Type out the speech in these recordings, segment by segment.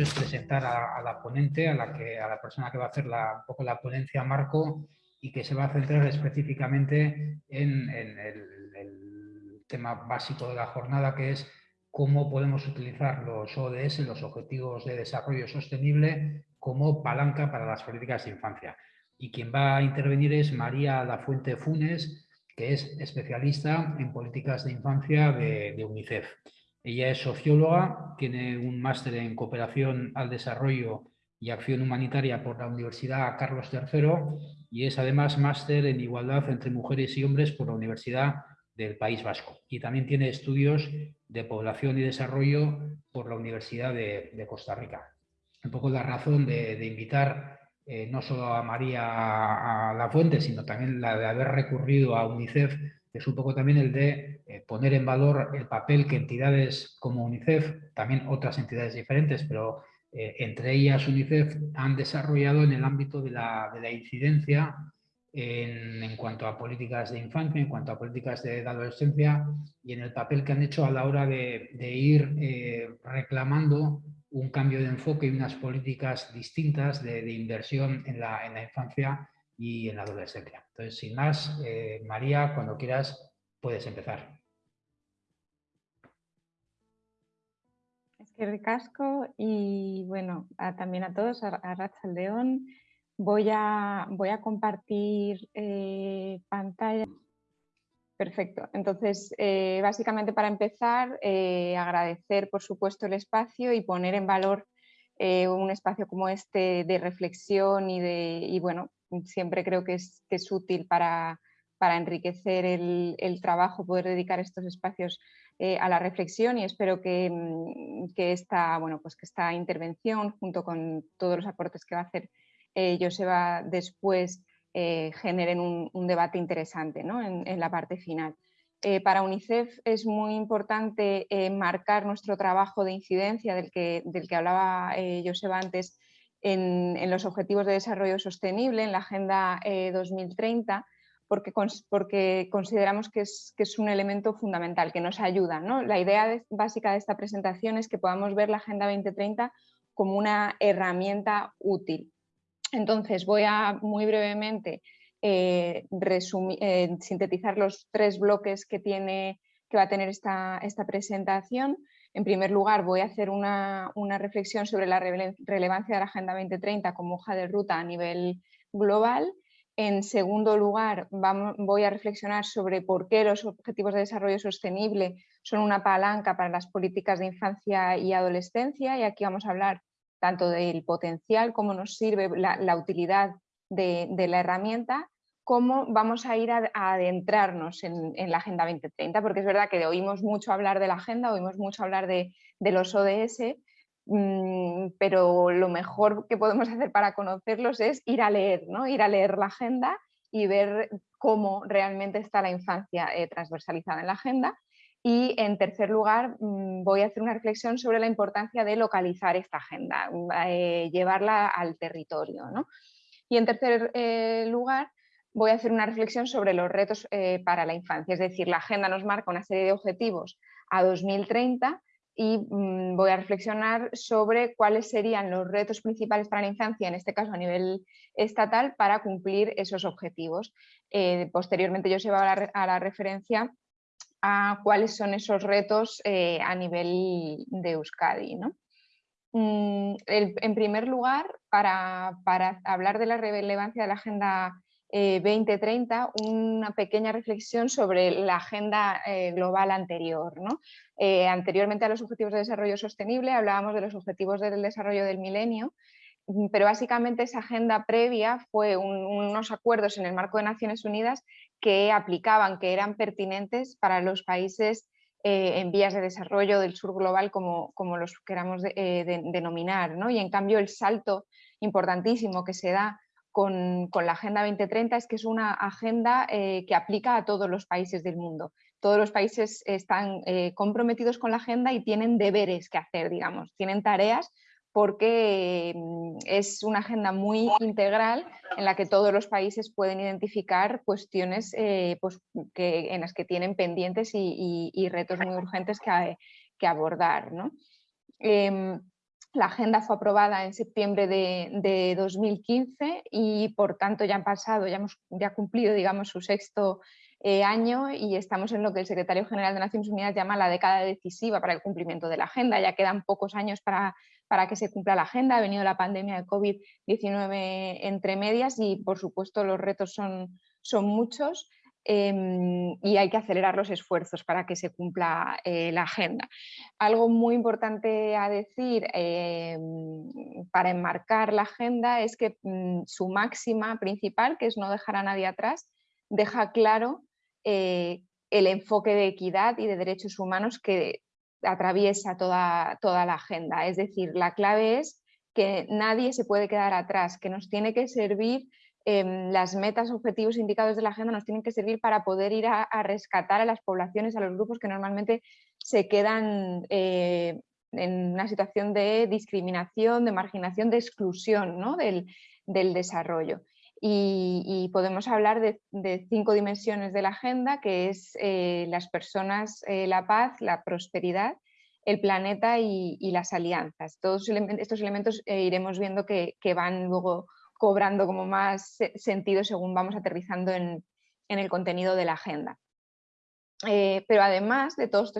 es presentar a, la ponente, a la, persona que va a hacer un poco la ponencia marco y que se va a centrar específicamente en, el, tema básico de la jornada, que es cómo podemos utilizar los ODS, los Objetivos de Desarrollo Sostenible, como palanca para las políticas de infancia. Y quien va a intervenir es María Lafuente Funes, que es especialista en políticas de infancia de, UNICEF. Ella es socióloga, tiene un máster en cooperación al desarrollo y acción humanitaria por la Universidad Carlos III y es además máster en igualdad entre mujeres y hombres por la Universidad del País Vasco. Y también tiene estudios de población y desarrollo por la Universidad de, Costa Rica. Un poco la razón de invitar eh, no solo a María a, la fuente, sino también la de haber recurrido a UNICEF, es un poco también el de poner en valor el papel que entidades como UNICEF, también otras entidades diferentes, pero eh, entre ellas UNICEF, han desarrollado en el ámbito de la, incidencia en, cuanto a políticas de infancia, en cuanto a políticas de, adolescencia y en el papel que han hecho a la hora de, ir reclamando un cambio de enfoque y unas políticas distintas de, inversión en la, infancia y en la adolescencia. Entonces, sin más, eh, María, cuando quieras, puedes empezar. Es que ricasco y bueno, también a todos, a, Racha León. Voy a, voy a compartir eh, pantalla. Perfecto. Entonces, eh, básicamente para empezar, eh, agradecer por supuesto el espacio y poner en valor un espacio como este de reflexión y de, y bueno, siempre creo que es, es útil para, para enriquecer el, el, trabajo, poder dedicar estos espacios a la reflexión y espero que, mm, que, esta, bueno, pues que esta intervención, junto con todos los aportes que va a hacer Joseba después, eh, generen un, debate interesante en, la parte final. Eh, para UNICEF es muy importante eh, marcar nuestro trabajo de incidencia del que, del que hablaba Joseba antes en, los Objetivos de Desarrollo Sostenible, en la Agenda 2030, porque, consideramos que es, que es, un elemento fundamental, que nos ayuda. La idea básica de esta presentación es que podamos ver la Agenda 2030 como una herramienta útil entonces voy a muy brevemente eh, eh, sintetizar los tres bloques que, tiene, que va a tener esta, presentación. En primer lugar voy a hacer una, reflexión sobre la relevancia de la Agenda 2030 como hoja de ruta a nivel global. En segundo lugar voy a reflexionar sobre por qué los Objetivos de Desarrollo Sostenible son una palanca para las políticas de infancia y adolescencia y aquí vamos a hablar tanto del potencial, cómo nos sirve la, utilidad de, la herramienta, cómo vamos a ir a, adentrarnos en, la Agenda 2030, porque es verdad que oímos mucho hablar de la agenda, oímos mucho hablar de, los ODS, pero lo mejor que podemos hacer para conocerlos es ir a leer, ¿no? ir a leer la agenda y ver cómo realmente está la infancia eh, transversalizada en la agenda y en tercer lugar, mm, voy a hacer una reflexión sobre la importancia de localizar esta agenda, mm, eh, llevarla al territorio. Y en tercer eh, lugar, voy a hacer una reflexión sobre los retos para la infancia, es decir, la agenda nos marca una serie de objetivos a 2030 y mm, voy a reflexionar sobre cuáles serían los retos principales para la infancia, en este caso a nivel estatal, para cumplir esos objetivos. posteriormente yo se va a la referencia a cuáles son esos retos eh, a nivel de Euskadi. Mm, en primer lugar, para, hablar de la relevancia de la Agenda 2030, eh, una pequeña reflexión sobre la agenda eh, global anterior. anteriormente a los Objetivos de Desarrollo Sostenible hablábamos de los Objetivos del Desarrollo del Milenio Mm, pero básicamente esa agenda previa fue unos acuerdos en el marco de Naciones Unidas que aplicaban, que eran pertinentes para los países eh, en vías de desarrollo del sur global, como, los queramos eh, denominar. ¿no? Y en cambio el salto importantísimo que se da con, la Agenda 2030 es que es una agenda eh, que aplica a todos los países del mundo. Todos los países están comprometidos con la agenda y tienen deberes que hacer, digamos, tienen tareas porque mm, es una agenda muy integral en la que todos los países pueden identificar cuestiones eh, pues, en las que tienen pendientes y, retos muy urgentes que, abordar. Em, La agenda fue aprobada en septiembre de, 2015 y por tanto ya han pasado, ya hemos cumplido digamos, su sexto eh, año y estamos en lo que el secretario general de Naciones Unidas llama la década decisiva para el cumplimiento de la agenda. Ya quedan pocos años para, para que se cumpla la agenda. Ha venido la pandemia de COVID-19 entre medias y por supuesto los retos son, son muchos. Em, y hay que acelerar los esfuerzos para que se cumpla eh, la agenda. Algo muy importante a decir em, para enmarcar la agenda es que mm, su máxima principal, que es no dejar a nadie atrás, deja claro eh, el enfoque de equidad y de derechos humanos que atraviesa toda, toda la agenda. Es decir, la clave es que nadie se puede quedar atrás, que nos tiene que servir Em, las metas, objetivos indicados de la agenda nos tienen que servir para poder ir a, rescatar a las poblaciones, a los grupos que normalmente se quedan eh, en una situación de discriminación, de marginación, de exclusión del, desarrollo. Y, podemos hablar de, cinco dimensiones de la agenda, que es eh, las personas, eh, la paz, la prosperidad, el planeta y, las alianzas. Todos estos elementos iremos viendo que van luego cobrando como más sentido según vamos aterrizando en, el contenido de la agenda. Eh, pero además de todos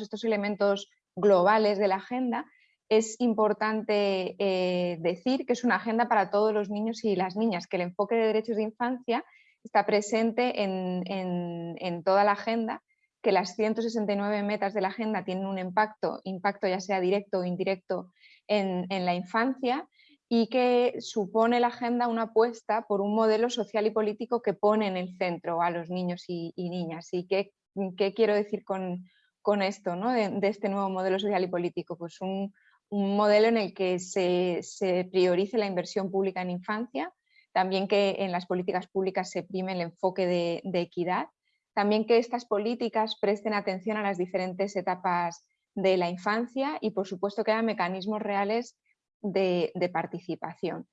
estos, elementos globales de la agenda, es importante eh, decir que es una agenda para todos los niños y las niñas, que el enfoque de derechos de infancia está presente en, toda la agenda, que las 169 metas de la agenda tienen un impacto, impacto ya sea directo o indirecto en la infancia y que supone la agenda una apuesta por un modelo social y político que pone en el centro a los niños y, niñas. ¿Y qué, qué, quiero decir con, con esto, ¿no? de, este nuevo modelo social y político? Pues un, un modelo en el que se, se, priorice la inversión pública en infancia, también que en las políticas públicas se prime el enfoque de, de equidad, también que estas políticas presten atención a las diferentes etapas de la infancia y por supuesto que haya mecanismos reales de, participación.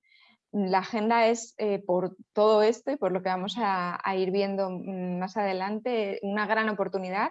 La agenda es, eh, por todo esto y por lo que vamos a, ir viendo más adelante, una gran oportunidad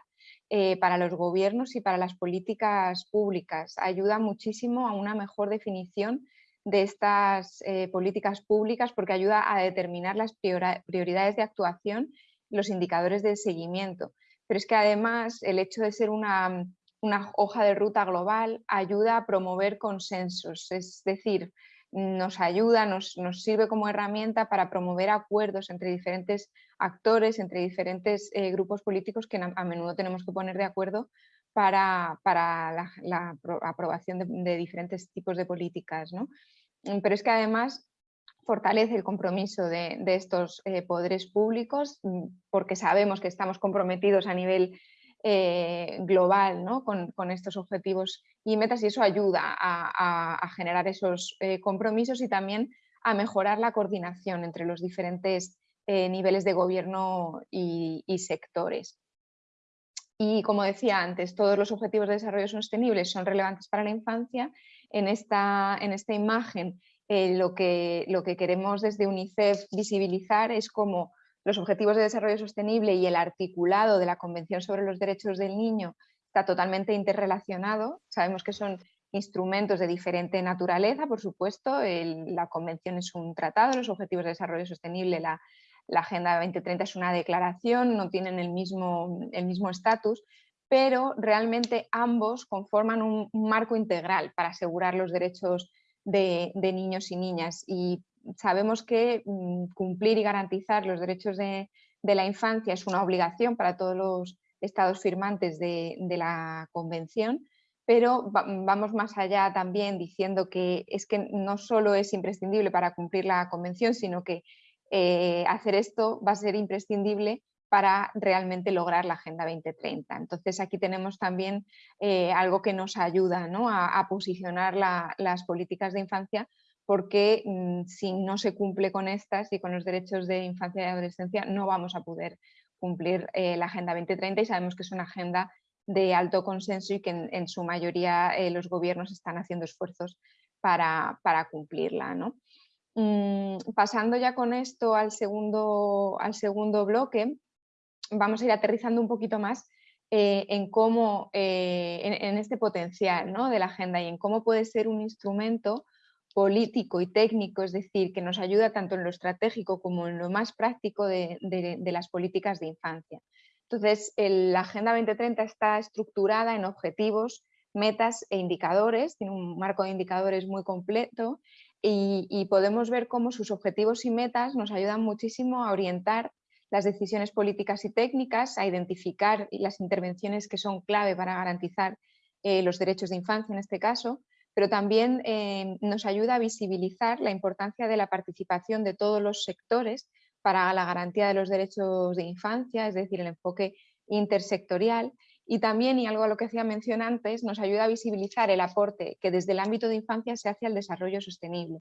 eh, para los gobiernos y para las políticas públicas. Ayuda muchísimo a una mejor definición de estas eh, políticas públicas porque ayuda a determinar las prioridades de actuación los indicadores de seguimiento. Pero es que además el hecho de ser una una hoja de ruta global ayuda a promover consensos, es decir, nos ayuda, nos, sirve como herramienta para promover acuerdos entre diferentes actores, entre diferentes eh, grupos políticos que a, menudo tenemos que poner de acuerdo para, la, aprobación de, diferentes tipos de políticas. Mm, pero es que además fortalece el compromiso de, estos eh, poderes públicos mm, porque sabemos que estamos comprometidos a nivel eh, global con, estos objetivos y metas y eso ayuda a, generar esos eh, compromisos y también a mejorar la coordinación entre los diferentes eh, niveles de gobierno y, sectores. Y como decía antes, todos los objetivos de desarrollo sostenible son relevantes para la infancia. En esta, en esta imagen lo, que, lo que queremos desde UNICEF visibilizar es cómo los Objetivos de Desarrollo Sostenible y el articulado de la Convención sobre los Derechos del Niño está totalmente interrelacionado. Sabemos que son instrumentos de diferente naturaleza, por supuesto. la Convención es un tratado, los Objetivos de Desarrollo Sostenible, la, Agenda 2030 es una declaración, no tienen el mismo estatus, el mismo pero realmente ambos conforman un, marco integral para asegurar los derechos de, de niños y niñas. Y sabemos que mm, cumplir y garantizar los derechos de, la infancia es una obligación para todos los estados firmantes de, la convención, pero vamos más allá también diciendo que es que no solo es imprescindible para cumplir la convención, sino que eh, hacer esto va a ser imprescindible para realmente lograr la Agenda 2030. Entonces aquí tenemos también eh, algo que nos ayuda a, posicionar las políticas de infancia porque mm, si no se cumple con estas y con los derechos de infancia y adolescencia no vamos a poder cumplir eh, la Agenda 2030 y sabemos que es una agenda de alto consenso y que en, su mayoría eh, los gobiernos están haciendo esfuerzos para, cumplirla. Mm, pasando ya con esto al segundo, al segundo bloque, vamos a ir aterrizando un poquito más en cómo, en, este potencial ¿no? de la agenda y en cómo puede ser un instrumento político y técnico, es decir, que nos ayuda tanto en lo estratégico como en lo más práctico de, las políticas de infancia. Entonces, la Agenda 2030 está estructurada en objetivos, metas e indicadores, tiene un marco de indicadores muy completo y, podemos ver cómo sus objetivos y metas nos ayudan muchísimo a orientar las decisiones políticas y técnicas, a identificar las intervenciones que son clave para garantizar eh, los derechos de infancia en este caso, pero también eh, nos ayuda a visibilizar la importancia de la participación de todos los sectores para la garantía de los derechos de infancia, es decir, el enfoque intersectorial. Y también, y algo a lo que hacía mención antes, nos ayuda a visibilizar el aporte que desde el ámbito de infancia se hace al desarrollo sostenible.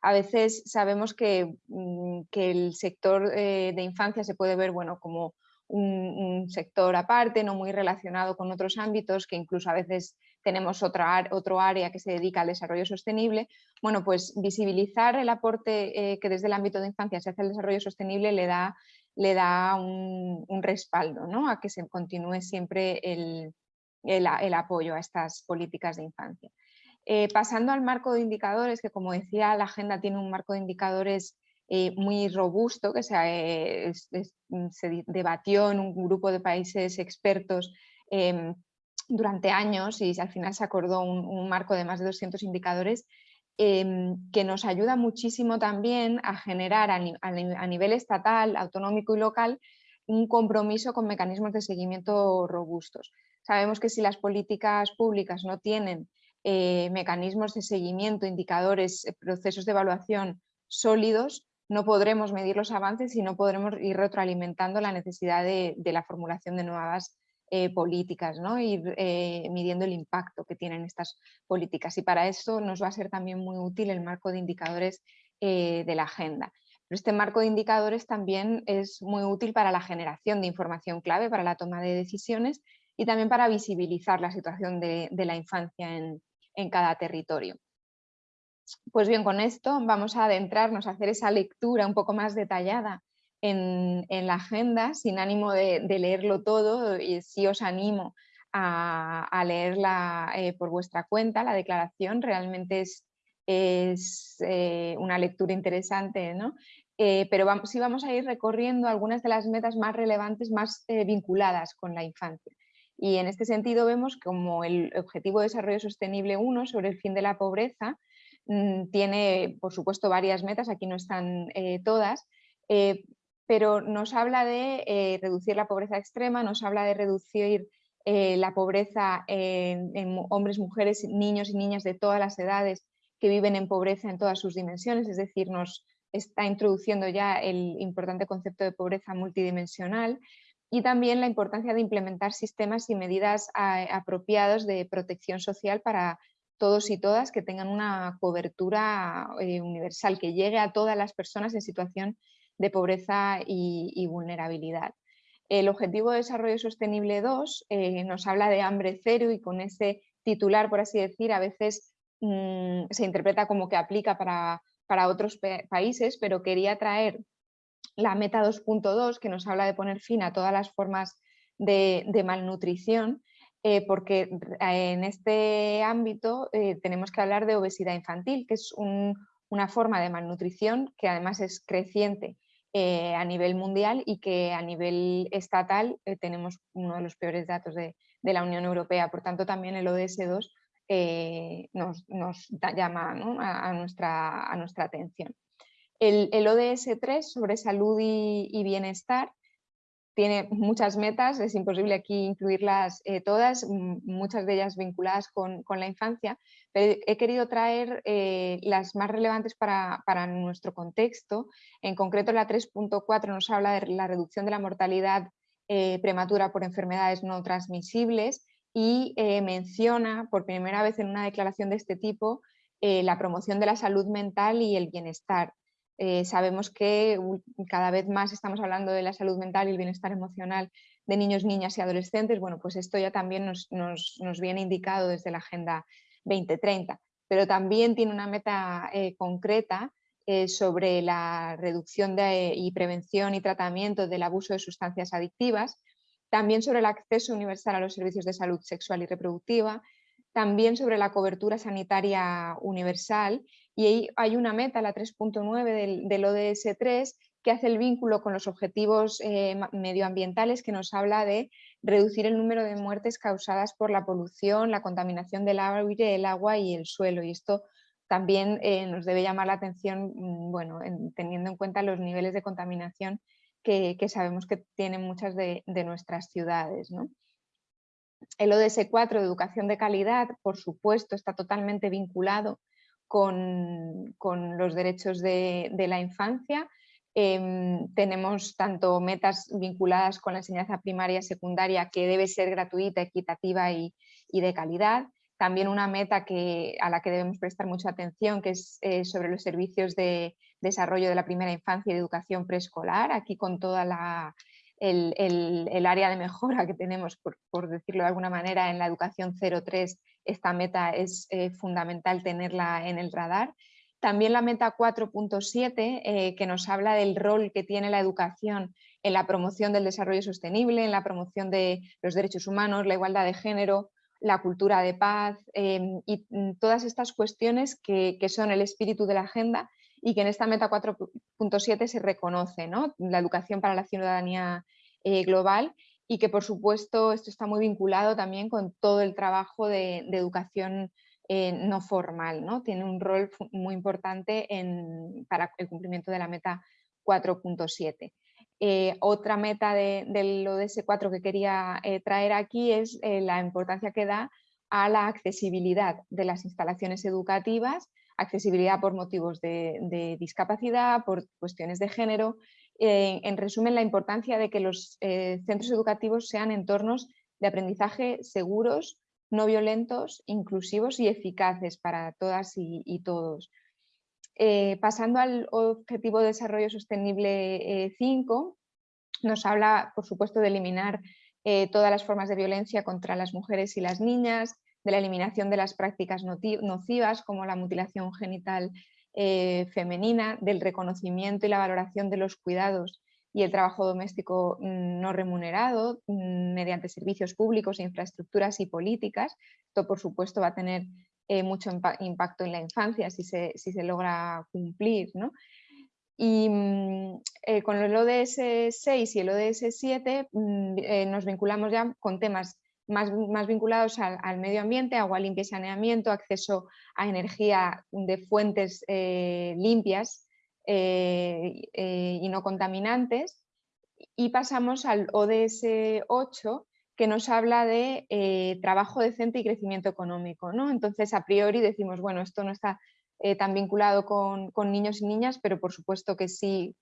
A veces sabemos que, mm, el sector eh, de infancia se puede ver bueno, como un, sector aparte, no muy relacionado con otros ámbitos, que incluso a veces tenemos otra, otro área que se dedica al desarrollo sostenible. Bueno, pues visibilizar el aporte eh, que desde el ámbito de infancia se hace al desarrollo sostenible le da, le da un, respaldo ¿no? a que se continúe siempre el, el, apoyo a estas políticas de infancia. Eh, pasando al marco de indicadores, que como decía, la agenda tiene un marco de indicadores eh, muy robusto que se, debatió en un grupo de países expertos em, durante años y al final se acordó un, marco de más de 200 indicadores em, que nos ayuda muchísimo también a generar a, nivel estatal, autonómico y local un compromiso con mecanismos de seguimiento robustos. Sabemos que si las políticas públicas no tienen eh, mecanismos de seguimiento, indicadores, procesos de evaluación sólidos, no podremos medir los avances y no podremos ir retroalimentando la necesidad de, la formulación de nuevas eh, políticas, ¿no? ir eh, midiendo el impacto que tienen estas políticas. Y para eso nos va a ser también muy útil el marco de indicadores eh, de la agenda. Pero este marco de indicadores también es muy útil para la generación de información clave para la toma de decisiones y también para visibilizar la situación de, la infancia en cada territorio. Pues bien, con esto vamos a adentrarnos a hacer esa lectura un poco más detallada en, la agenda, sin ánimo de, leerlo todo, y sí os animo a, leerla eh, por vuestra cuenta, la declaración realmente es, eh, una lectura interesante, ¿no? Eh, pero vamos, sí vamos a ir recorriendo algunas de las metas más relevantes, más vinculadas con la infancia. Y en este sentido vemos como el Objetivo de Desarrollo Sostenible 1 sobre el fin de la pobreza Mm, tiene, por supuesto, varias metas, aquí no están eh, todas, eh, pero nos habla de eh, reducir la pobreza extrema, nos habla de reducir la pobreza en, hombres, mujeres, niños y niñas de todas las edades que viven en pobreza en todas sus dimensiones, es decir, nos está introduciendo ya el importante concepto de pobreza multidimensional y también la importancia de implementar sistemas y medidas apropiados de protección social para todos y todas que tengan una cobertura eh, universal, que llegue a todas las personas en situación de pobreza y, vulnerabilidad. El Objetivo de Desarrollo Sostenible 2 eh, nos habla de hambre cero y con ese titular, por así decir, a veces mm, se interpreta como que aplica para, para otros países, pero quería traer la meta 2.2 que nos habla de poner fin a todas las formas de malnutrición eh, porque en este ámbito eh, tenemos que hablar de obesidad infantil, que es una forma de malnutrición que además es creciente eh, a nivel mundial y que a nivel estatal tenemos uno de los peores datos de, la Unión Europea. Por tanto, también el ODS 2 nos, llama a, nuestra, atención. El, ODS 3 sobre salud y bienestar tiene muchas metas, es imposible aquí incluirlas eh, todas, muchas de ellas vinculadas con, la infancia, pero he querido traer eh, las más relevantes para, nuestro contexto. En concreto la 3.4 nos habla de la reducción de la mortalidad eh, prematura por enfermedades no transmisibles y menciona por primera vez en una declaración de este tipo la promoción de la salud mental y el bienestar. Eh, sabemos que cada vez más estamos hablando de la salud mental y el bienestar emocional de niños, niñas y adolescentes. Bueno, pues esto ya también nos, viene indicado desde la Agenda 2030, pero también tiene una meta eh, concreta eh, sobre la reducción y prevención y tratamiento del abuso de sustancias adictivas también sobre el acceso universal a los servicios de salud sexual y reproductiva, también sobre la cobertura sanitaria universal y hay una meta, la 3.9 del, ODS 3, que hace el vínculo con los objetivos eh, medioambientales que nos habla de reducir el número de muertes causadas por la polución, la contaminación del aire, el agua y el suelo. Y esto también eh, nos debe llamar la atención, mm, bueno, teniendo en cuenta los niveles de contaminación que, sabemos que tienen muchas de, nuestras ciudades. El ODS 4 de educación de calidad, por supuesto, está totalmente vinculado con, los derechos de, la infancia. Em, tenemos tanto metas vinculadas con la enseñanza primaria y secundaria que debe ser gratuita, equitativa y, de calidad. También una meta que, a la que debemos prestar mucha atención, que es eh, sobre los servicios de desarrollo de la primera infancia y de educación preescolar, aquí con toda la, el, área de mejora que tenemos, por, decirlo de alguna manera, en la educación 03, esta meta es eh, fundamental tenerla en el radar. También la meta 4.7, eh, que nos habla del rol que tiene la educación en la promoción del desarrollo sostenible, en la promoción de los derechos humanos, la igualdad de género, la cultura de paz em, y mm, todas estas cuestiones que, que son el espíritu de la agenda y que en esta meta 4.7 se reconoce ¿no? la educación para la ciudadanía eh, global y que por supuesto esto está muy vinculado también con todo el trabajo de, educación eh, no formal, ¿no? tiene un rol muy importante en, para el cumplimiento de la meta 4.7. Eh, otra meta de, del ODS 4 que quería traer aquí es la importancia que da a la accesibilidad de las instalaciones educativas accesibilidad por motivos de, discapacidad, por cuestiones de género. Eh, en resumen, la importancia de que los eh, centros educativos sean entornos de aprendizaje seguros, no violentos, inclusivos y eficaces para todas y, todos. Eh, pasando al Objetivo de Desarrollo Sostenible 5, nos habla, por supuesto, de eliminar todas las formas de violencia contra las mujeres y las niñas, de la eliminación de las prácticas nocivas como la mutilación genital eh, femenina, del reconocimiento y la valoración de los cuidados y el trabajo doméstico mm, no remunerado mm, mediante servicios públicos, infraestructuras y políticas. Esto, por supuesto, va a tener eh, mucho impacto en la infancia si se, si se logra cumplir. Y mm, eh, con el ODS 6 y el ODS 7 nos vinculamos ya con temas más, vinculados al, medio ambiente, agua limpia y saneamiento, acceso a energía de fuentes eh, limpias eh, eh, y no contaminantes. Y pasamos al ODS 8, que nos habla de trabajo decente y crecimiento económico. ¿no? Entonces, a priori decimos, bueno, esto no está tan vinculado con, niños y niñas, pero por supuesto que sí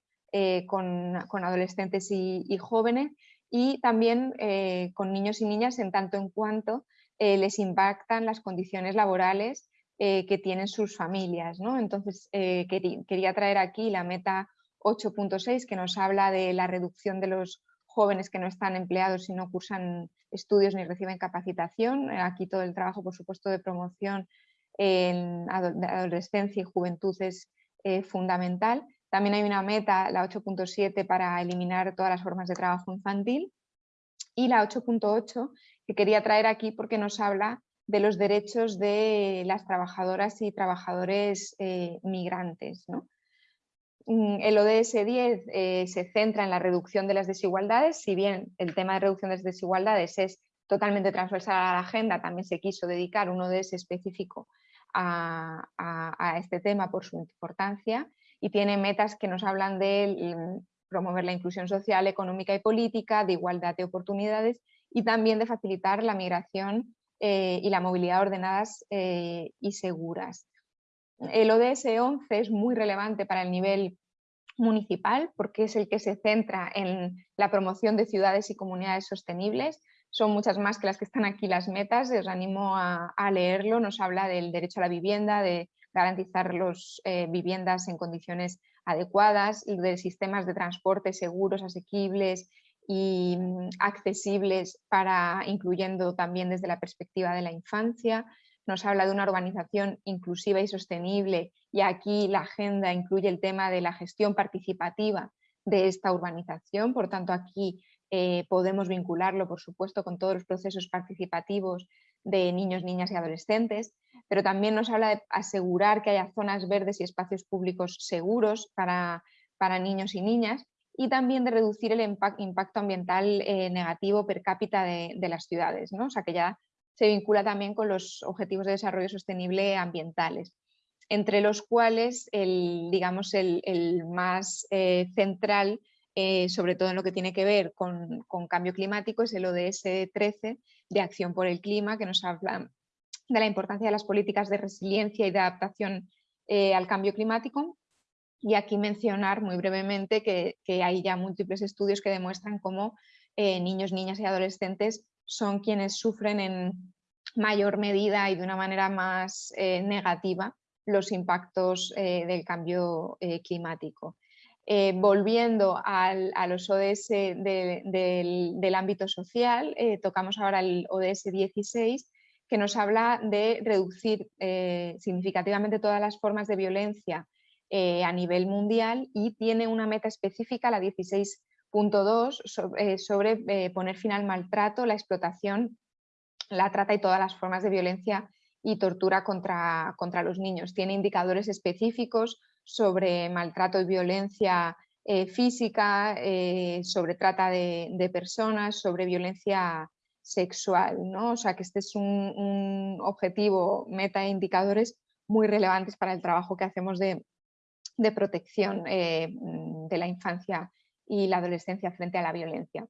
con, adolescentes y jóvenes y también eh, con niños y niñas en tanto en cuanto eh, les impactan las condiciones laborales eh, que tienen sus familias. ¿no? Entonces quería traer aquí la meta 8.6 que nos habla de la reducción de los jóvenes que no están empleados y no cursan estudios ni reciben capacitación. Aquí todo el trabajo, por supuesto, de promoción en adolescencia y juventud es fundamental. También hay una meta, la 8.7, para eliminar todas las formas de trabajo infantil y la 8.8 que quería traer aquí porque nos habla de los derechos de las trabajadoras y trabajadores eh, migrantes. Mm, el ODS 10 eh, se centra en la reducción de las desigualdades, si bien el tema de reducción de las desigualdades es totalmente transversal a la agenda, también se quiso dedicar un ODS específico a este tema por su importancia y tiene metas que nos hablan de mm, promover la inclusión social, económica y política, de igualdad de oportunidades y también de facilitar la migración eh, y la movilidad ordenadas eh, y seguras. El ODS 11 es muy relevante para el nivel municipal porque es el que se centra en la promoción de ciudades y comunidades sostenibles. Son muchas más que las que están aquí las metas, os animo a, a leerlo. Nos habla del derecho a la vivienda, de garantizar las eh, viviendas en condiciones adecuadas, de sistemas de transporte seguros, asequibles y mm, accesibles, para, incluyendo también desde la perspectiva de la infancia. Nos habla de una urbanización inclusiva y sostenible y aquí la agenda incluye el tema de la gestión participativa de esta urbanización. Por tanto, aquí eh, podemos vincularlo, por supuesto, con todos los procesos participativos de niños, niñas y adolescentes, pero también nos habla de asegurar que haya zonas verdes y espacios públicos seguros para, niños y niñas y también de reducir el impacto ambiental eh, negativo per cápita de, las ciudades, ¿no? o sea que ya se vincula también con los objetivos de desarrollo sostenible ambientales, entre los cuales el, digamos, el, más eh, central eh, sobre todo en lo que tiene que ver con, cambio climático, es el ODS 13 de Acción por el Clima, que nos habla de la importancia de las políticas de resiliencia y de adaptación eh, al cambio climático. Y aquí mencionar muy brevemente que, hay ya múltiples estudios que demuestran cómo eh, niños, niñas y adolescentes son quienes sufren en mayor medida y de una manera más negativa los impactos del cambio climático. Eh, volviendo a los ODS del, ámbito social, eh, tocamos ahora el ODS 16, que nos habla de reducir eh, significativamente todas las formas de violencia a nivel mundial y tiene una meta específica, la 16.2, sobre, poner fin al maltrato, la explotación, la trata y todas las formas de violencia y tortura contra, contra los niños. Tiene indicadores específicos sobre maltrato y violencia eh, física, eh, sobre trata de, personas, sobre violencia sexual. ¿no? O sea que este es un, objetivo, meta e indicadores muy relevantes para el trabajo que hacemos de, protección eh, de la infancia y la adolescencia frente a la violencia.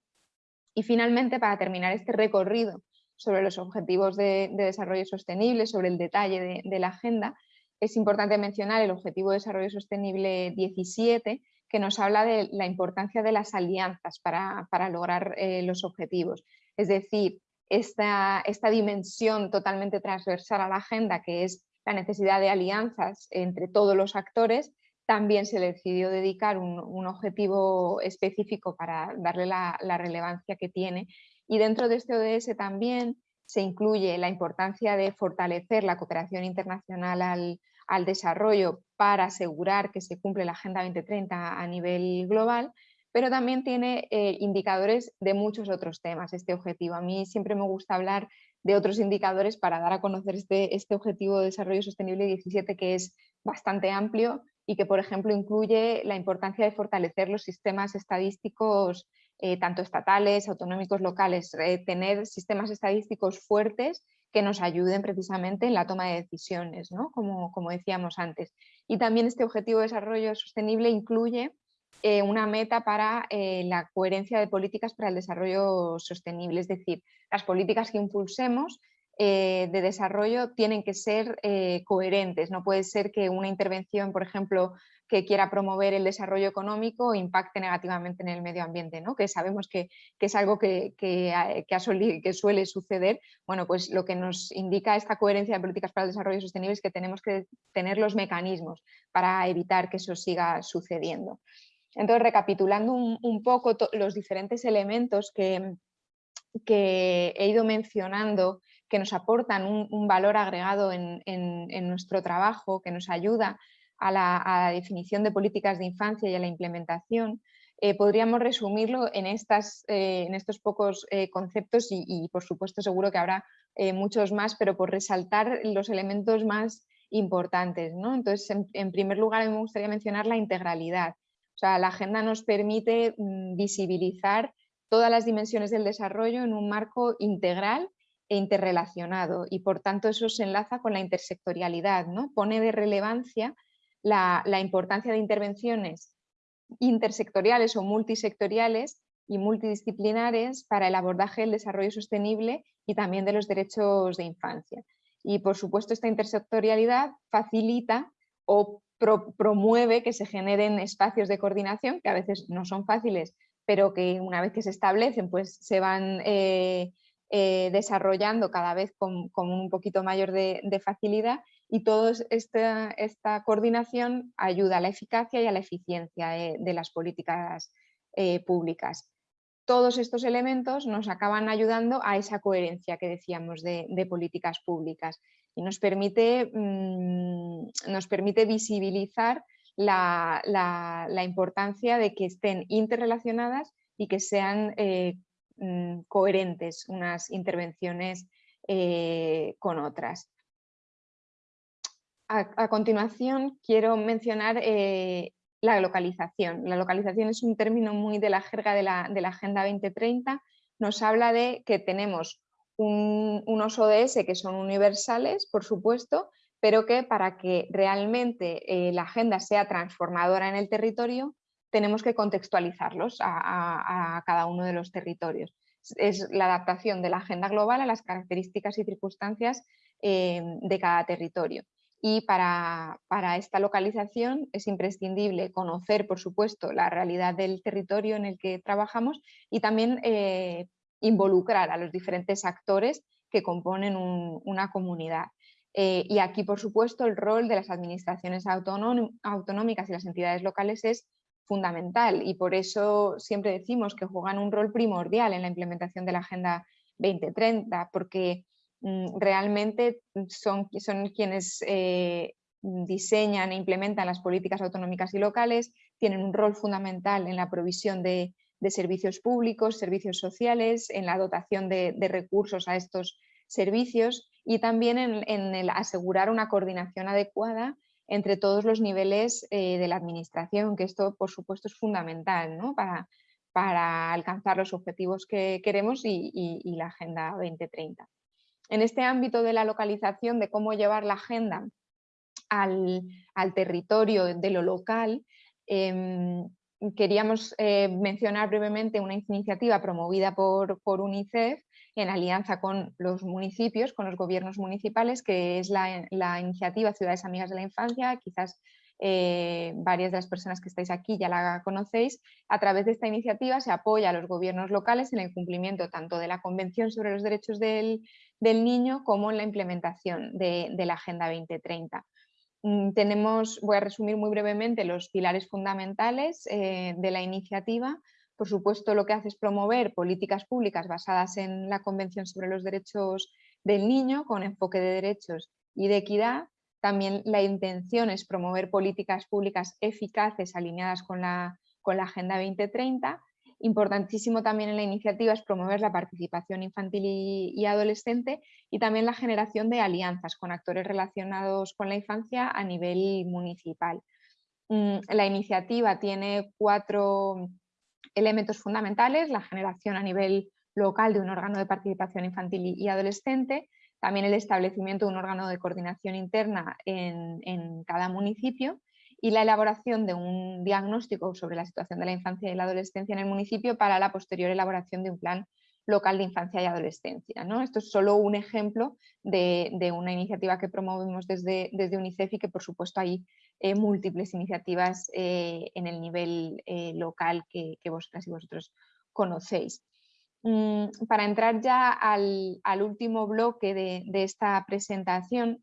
Y finalmente, para terminar este recorrido sobre los objetivos de, desarrollo sostenible, sobre el detalle de la agenda, es importante mencionar el Objetivo de Desarrollo Sostenible 17, que nos habla de la importancia de las alianzas para, lograr eh, los objetivos. Es decir, esta, esta dimensión totalmente transversal a la agenda, que es la necesidad de alianzas entre todos los actores, también se decidió dedicar un, objetivo específico para darle la, la, relevancia que tiene. Y dentro de este ODS también se incluye la importancia de fortalecer la cooperación internacional al, al desarrollo para asegurar que se cumple la Agenda 2030 a nivel global, pero también tiene eh, indicadores de muchos otros temas este objetivo. A mí siempre me gusta hablar de otros indicadores para dar a conocer este, este objetivo de desarrollo sostenible 17 que es bastante amplio y que por ejemplo incluye la importancia de fortalecer los sistemas estadísticos eh, tanto estatales, autonómicos, locales, eh, tener sistemas estadísticos fuertes que nos ayuden precisamente en la toma de decisiones, ¿no? como, como, decíamos antes. Y también este objetivo de desarrollo sostenible incluye eh, una meta para eh, la coherencia de políticas para el desarrollo sostenible, es decir, las políticas que impulsemos eh, de desarrollo tienen que ser coherentes, no puede ser que una intervención, por ejemplo, que quiera promover el desarrollo económico impacte negativamente en el medio ambiente, ¿no? que sabemos que, es algo que, que, suele suceder, bueno, pues lo que nos indica esta coherencia de políticas para el desarrollo sostenible es que tenemos que tener los mecanismos para evitar que eso siga sucediendo. Entonces, recapitulando un, poco los diferentes elementos que, que he ido mencionando que nos aportan un, valor agregado en, en, nuestro trabajo, que nos ayuda a la, definición de políticas de infancia y a la implementación, eh, podríamos resumirlo en, estas, eh, en estos pocos eh, conceptos y, por supuesto seguro que habrá muchos más, pero por resaltar los elementos más importantes. ¿no? Entonces, en, primer lugar, me gustaría mencionar la integralidad. O sea, la agenda nos permite mm, visibilizar todas las dimensiones del desarrollo en un marco integral e interrelacionado y por tanto eso se enlaza con la intersectorialidad, ¿no? pone de relevancia la, importancia de intervenciones intersectoriales o multisectoriales y multidisciplinares para el abordaje del desarrollo sostenible y también de los derechos de infancia. Y por supuesto esta intersectorialidad facilita o promueve que se generen espacios de coordinación que a veces no son fáciles, pero que una vez que se establecen pues se van eh, eh, desarrollando cada vez con, un poquito mayor de, facilidad y toda esta, coordinación ayuda a la eficacia y a la eficiencia eh, de las políticas eh, públicas. Todos estos elementos nos acaban ayudando a esa coherencia que decíamos de, políticas públicas y nos permite, mm, visibilizar la, importancia de que estén interrelacionadas y que sean eh, mm, coherentes unas intervenciones con otras. A, continuación quiero mencionar eh, la localización. La localización es un término muy de la jerga de la, Agenda 2030. Nos habla de que tenemos unos ODS que son universales, por supuesto, pero que para que realmente eh, la agenda sea transformadora en el territorio, tenemos que contextualizarlos a, cada uno de los territorios. Es la adaptación de la agenda global a las características y circunstancias eh, de cada territorio. Y para, esta localización es imprescindible conocer, por supuesto, la realidad del territorio en el que trabajamos y también eh, involucrar a los diferentes actores que componen una comunidad. Eh, y aquí, por supuesto, el rol de las administraciones autonómicas y las entidades locales es fundamental y por eso siempre decimos que juegan un rol primordial en la implementación de la Agenda 2030, porque realmente son, quienes eh, diseñan e implementan las políticas autonómicas y locales, tienen un rol fundamental en la provisión de, servicios públicos, servicios sociales, en la dotación de, recursos a estos servicios y también en, el asegurar una coordinación adecuada entre todos los niveles eh, de la administración, que esto por supuesto es fundamental para alcanzar los objetivos que queremos y, la Agenda 2030. En este ámbito de la localización, de cómo llevar la agenda al, territorio de lo local, em, queríamos eh, mencionar brevemente una iniciativa promovida por, por UNICEF en alianza con los municipios, con los gobiernos municipales, que es la, iniciativa Ciudades Amigas de la Infancia, quizás eh, varias de las personas que estáis aquí ya la conocéis. A través de esta iniciativa se apoya a los gobiernos locales en el cumplimiento tanto de la Convención sobre los Derechos del, Niño como en la implementación de, la Agenda 2030. Mm, tenemos, voy a resumir muy brevemente los pilares fundamentales eh, de la iniciativa. Por supuesto, lo que hace es promover políticas públicas basadas en la Convención sobre los Derechos del Niño, con enfoque de derechos y de equidad. También la intención es promover políticas públicas eficaces alineadas con la, con la Agenda 2030. Importantísimo también en la iniciativa es promover la participación infantil y, adolescente y también la generación de alianzas con actores relacionados con la infancia a nivel municipal. Mm, la iniciativa tiene cuatro elementos fundamentales, la generación a nivel local de un órgano de participación infantil y adolescente, también el establecimiento de un órgano de coordinación interna en, cada municipio y la elaboración de un diagnóstico sobre la situación de la infancia y la adolescencia en el municipio para la posterior elaboración de un plan local de infancia y adolescencia. ¿no? Esto es solo un ejemplo de, una iniciativa que promovemos desde, desde, UNICEF y que por supuesto hay eh, múltiples iniciativas eh, en el nivel eh, local que, vosotras y vosotros conocéis. Mm, para entrar ya al, último bloque de, esta presentación,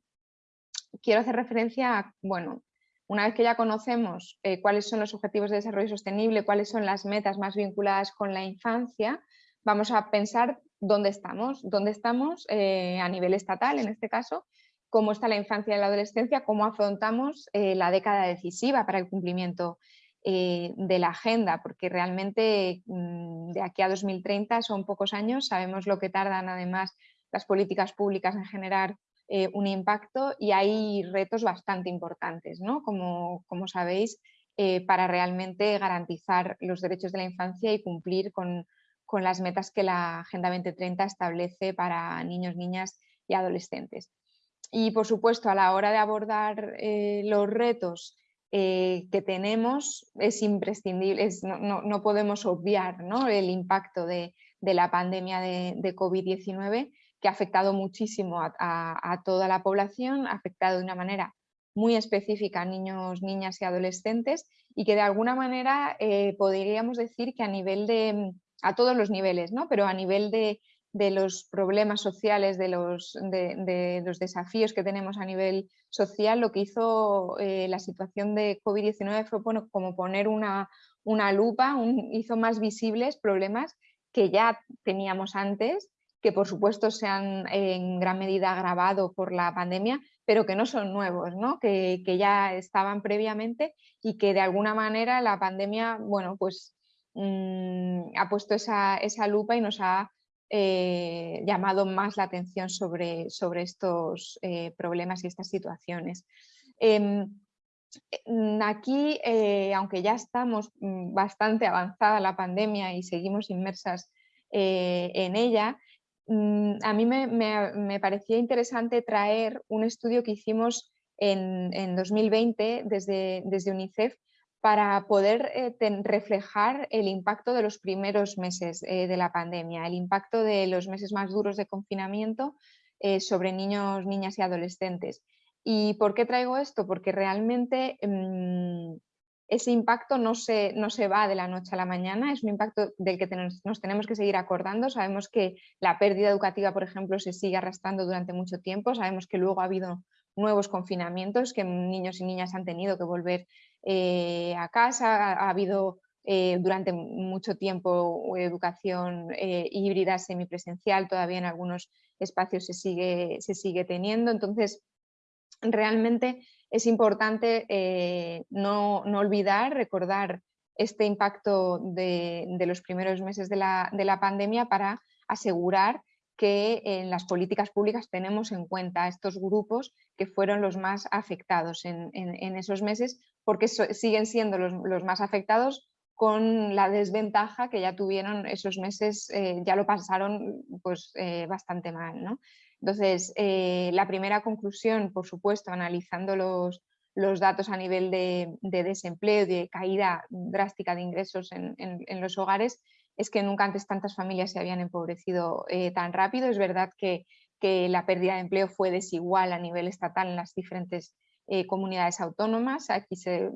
quiero hacer referencia a, bueno, una vez que ya conocemos cuáles son los objetivos de desarrollo sostenible, cuáles son las metas más vinculadas con la infancia, vamos a pensar dónde estamos, dónde estamos eh, a nivel estatal en este caso, cómo está la infancia y la adolescencia, cómo afrontamos eh, la década decisiva para el cumplimiento eh, de la agenda, porque realmente mm, de aquí a 2030 son pocos años, sabemos lo que tardan además las políticas públicas en generar un impacto y hay retos bastante importantes, ¿no? como, como sabéis, para realmente garantizar los derechos de la infancia y cumplir con con las metas que la Agenda 2030 establece para niños, niñas y adolescentes. Y por supuesto, a la hora de abordar eh, los retos eh, que tenemos, es imprescindible, no, podemos obviar el impacto de, la pandemia de, COVID-19 que ha afectado muchísimo a, toda la población, ha afectado de una manera muy específica a niños, niñas y adolescentes y que de alguna manera eh, podríamos decir que a nivel de, a todos los niveles, ¿no? pero a nivel de, los problemas sociales, de los, de, los, desafíos que tenemos a nivel social, lo que hizo eh, la situación de COVID-19 fue como poner una, una lupa, hizo más visibles problemas que ya teníamos antes, que por supuesto se han en gran medida agravado por la pandemia, pero que no son nuevos, ¿no? Que, que, ya estaban previamente y que de alguna manera la pandemia, bueno, pues mm, ha puesto esa, lupa y nos ha eh, llamado más la atención sobre, sobre estos eh, problemas y estas situaciones. Em, mm, aquí, aunque ya estamos mm, bastante avanzada la pandemia y seguimos inmersas en ella, a mí me, parecía interesante traer un estudio que hicimos en, 2020 desde, desde UNICEF para poder eh, reflejar el impacto de los primeros meses eh, de la pandemia, el impacto de los meses más duros de confinamiento eh, sobre niños, niñas y adolescentes. ¿Y por qué traigo esto? Porque realmente mm, ese impacto no se, no se va de la noche a la mañana, es un impacto del que nos tenemos que seguir acordando. Sabemos que la pérdida educativa, por ejemplo, se sigue arrastrando durante mucho tiempo, sabemos que luego ha habido nuevos confinamientos que niños y niñas han tenido que volver eh, a casa, ha, habido eh, durante mucho tiempo educación eh, híbrida semipresencial, todavía en algunos espacios se sigue, se sigue teniendo, entonces realmente es importante no, olvidar, recordar este impacto de, los primeros meses de la, de la pandemia para asegurar que en las políticas públicas tenemos en cuenta estos grupos que fueron los más afectados en, esos meses, porque siguen siendo los, más afectados con la desventaja que ya tuvieron esos meses, eh, ya lo pasaron pues, eh, bastante mal. ¿no? Entonces, eh, la primera conclusión, por supuesto, analizando los, los datos a nivel de, de, desempleo, de caída drástica de ingresos en los hogares, es que nunca antes tantas familias se habían empobrecido eh, tan rápido. Es verdad que, la pérdida de empleo fue desigual a nivel estatal en las diferentes eh, comunidades autónomas. Aquí se,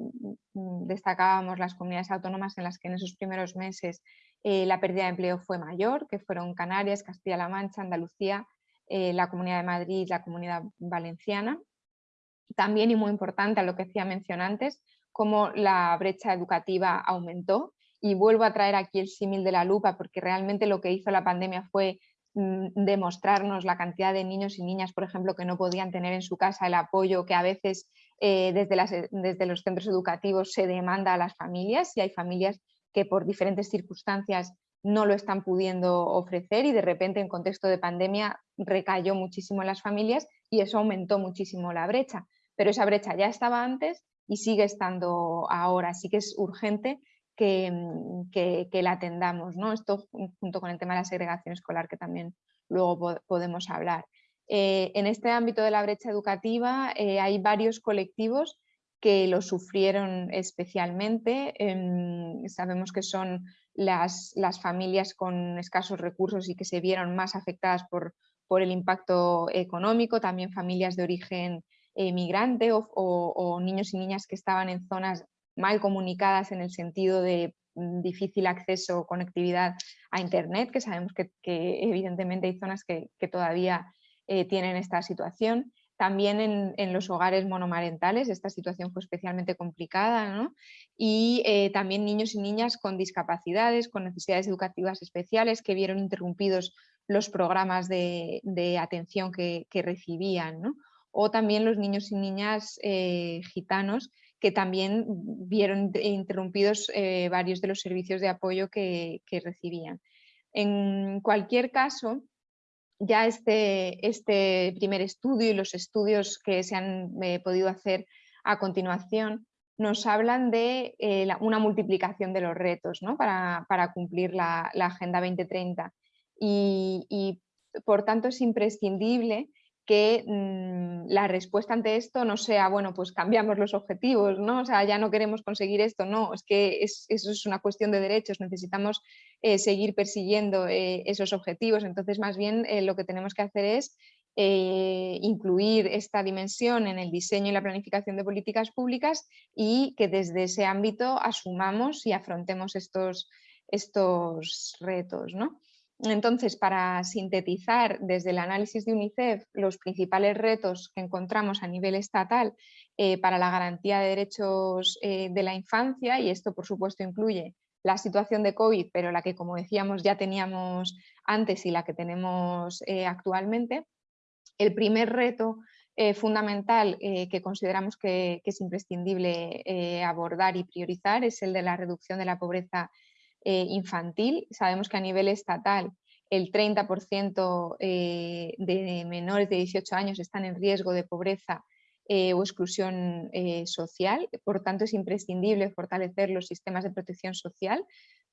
mm, destacábamos las comunidades autónomas en las que en esos primeros meses eh, la pérdida de empleo fue mayor, que fueron Canarias, Castilla-La Mancha, Andalucía, la Comunidad de Madrid, la Comunidad Valenciana. También, y muy importante a lo que hacía mención antes, cómo la brecha educativa aumentó y vuelvo a traer aquí el símil de la lupa porque realmente lo que hizo la pandemia fue mm, demostrarnos la cantidad de niños y niñas, por ejemplo, que no podían tener en su casa el apoyo que a veces eh, desde, las, desde los centros educativos se demanda a las familias y hay familias que por diferentes circunstancias no lo están pudiendo ofrecer y de repente en contexto de pandemia recayó muchísimo en las familias y eso aumentó muchísimo la brecha. Pero esa brecha ya estaba antes y sigue estando ahora, así que es urgente Mm, que, la atendamos. ¿no? Esto junto con el tema de la segregación escolar que también luego podemos hablar. Eh, en este ámbito de la brecha educativa eh, hay varios colectivos que lo sufrieron especialmente. Em, sabemos que son las, familias con escasos recursos y que se vieron más afectadas por, el impacto económico, también familias de origen migrante o, niños y niñas que estaban en zonas mal comunicadas en el sentido de mm, difícil acceso o conectividad a Internet, que sabemos que, evidentemente hay zonas que, todavía eh, tienen esta situación. También en, los hogares monomarentales esta situación fue especialmente complicada y eh, también niños y niñas con discapacidades, con necesidades educativas especiales que vieron interrumpidos los programas de, atención que, recibían. O también los niños y niñas eh, gitanos que también vieron interrumpidos eh, varios de los servicios de apoyo que, recibían. En cualquier caso, ya este, este, primer estudio y los estudios que se han eh, podido hacer a continuación nos hablan de eh, una multiplicación de los retos para, cumplir la, Agenda 2030 y, y, por tanto es imprescindible que mm, la respuesta ante esto no sea, bueno, pues cambiamos los objetivos, ¿no? O sea, ya no queremos conseguir esto, no, es que eso es una cuestión de derechos, necesitamos eh, seguir persiguiendo eh, esos objetivos, entonces más bien eh, lo que tenemos que hacer es incluir esta dimensión en el diseño y la planificación de políticas públicas y que desde ese ámbito asumamos y afrontemos estos, estos retos, ¿no? Entonces, para sintetizar desde el análisis de UNICEF los principales retos que encontramos a nivel estatal eh, para la garantía de derechos eh, de la infancia, y esto por supuesto incluye la situación de COVID, pero la que como decíamos ya teníamos antes y la que tenemos eh, actualmente, el primer reto fundamental que consideramos que, que es imprescindible abordar y priorizar es el de la reducción de la pobreza infantil. Sabemos que a nivel estatal el 30% de menores de 18 años están en riesgo de pobreza o exclusión social. Por tanto, es imprescindible fortalecer los sistemas de protección social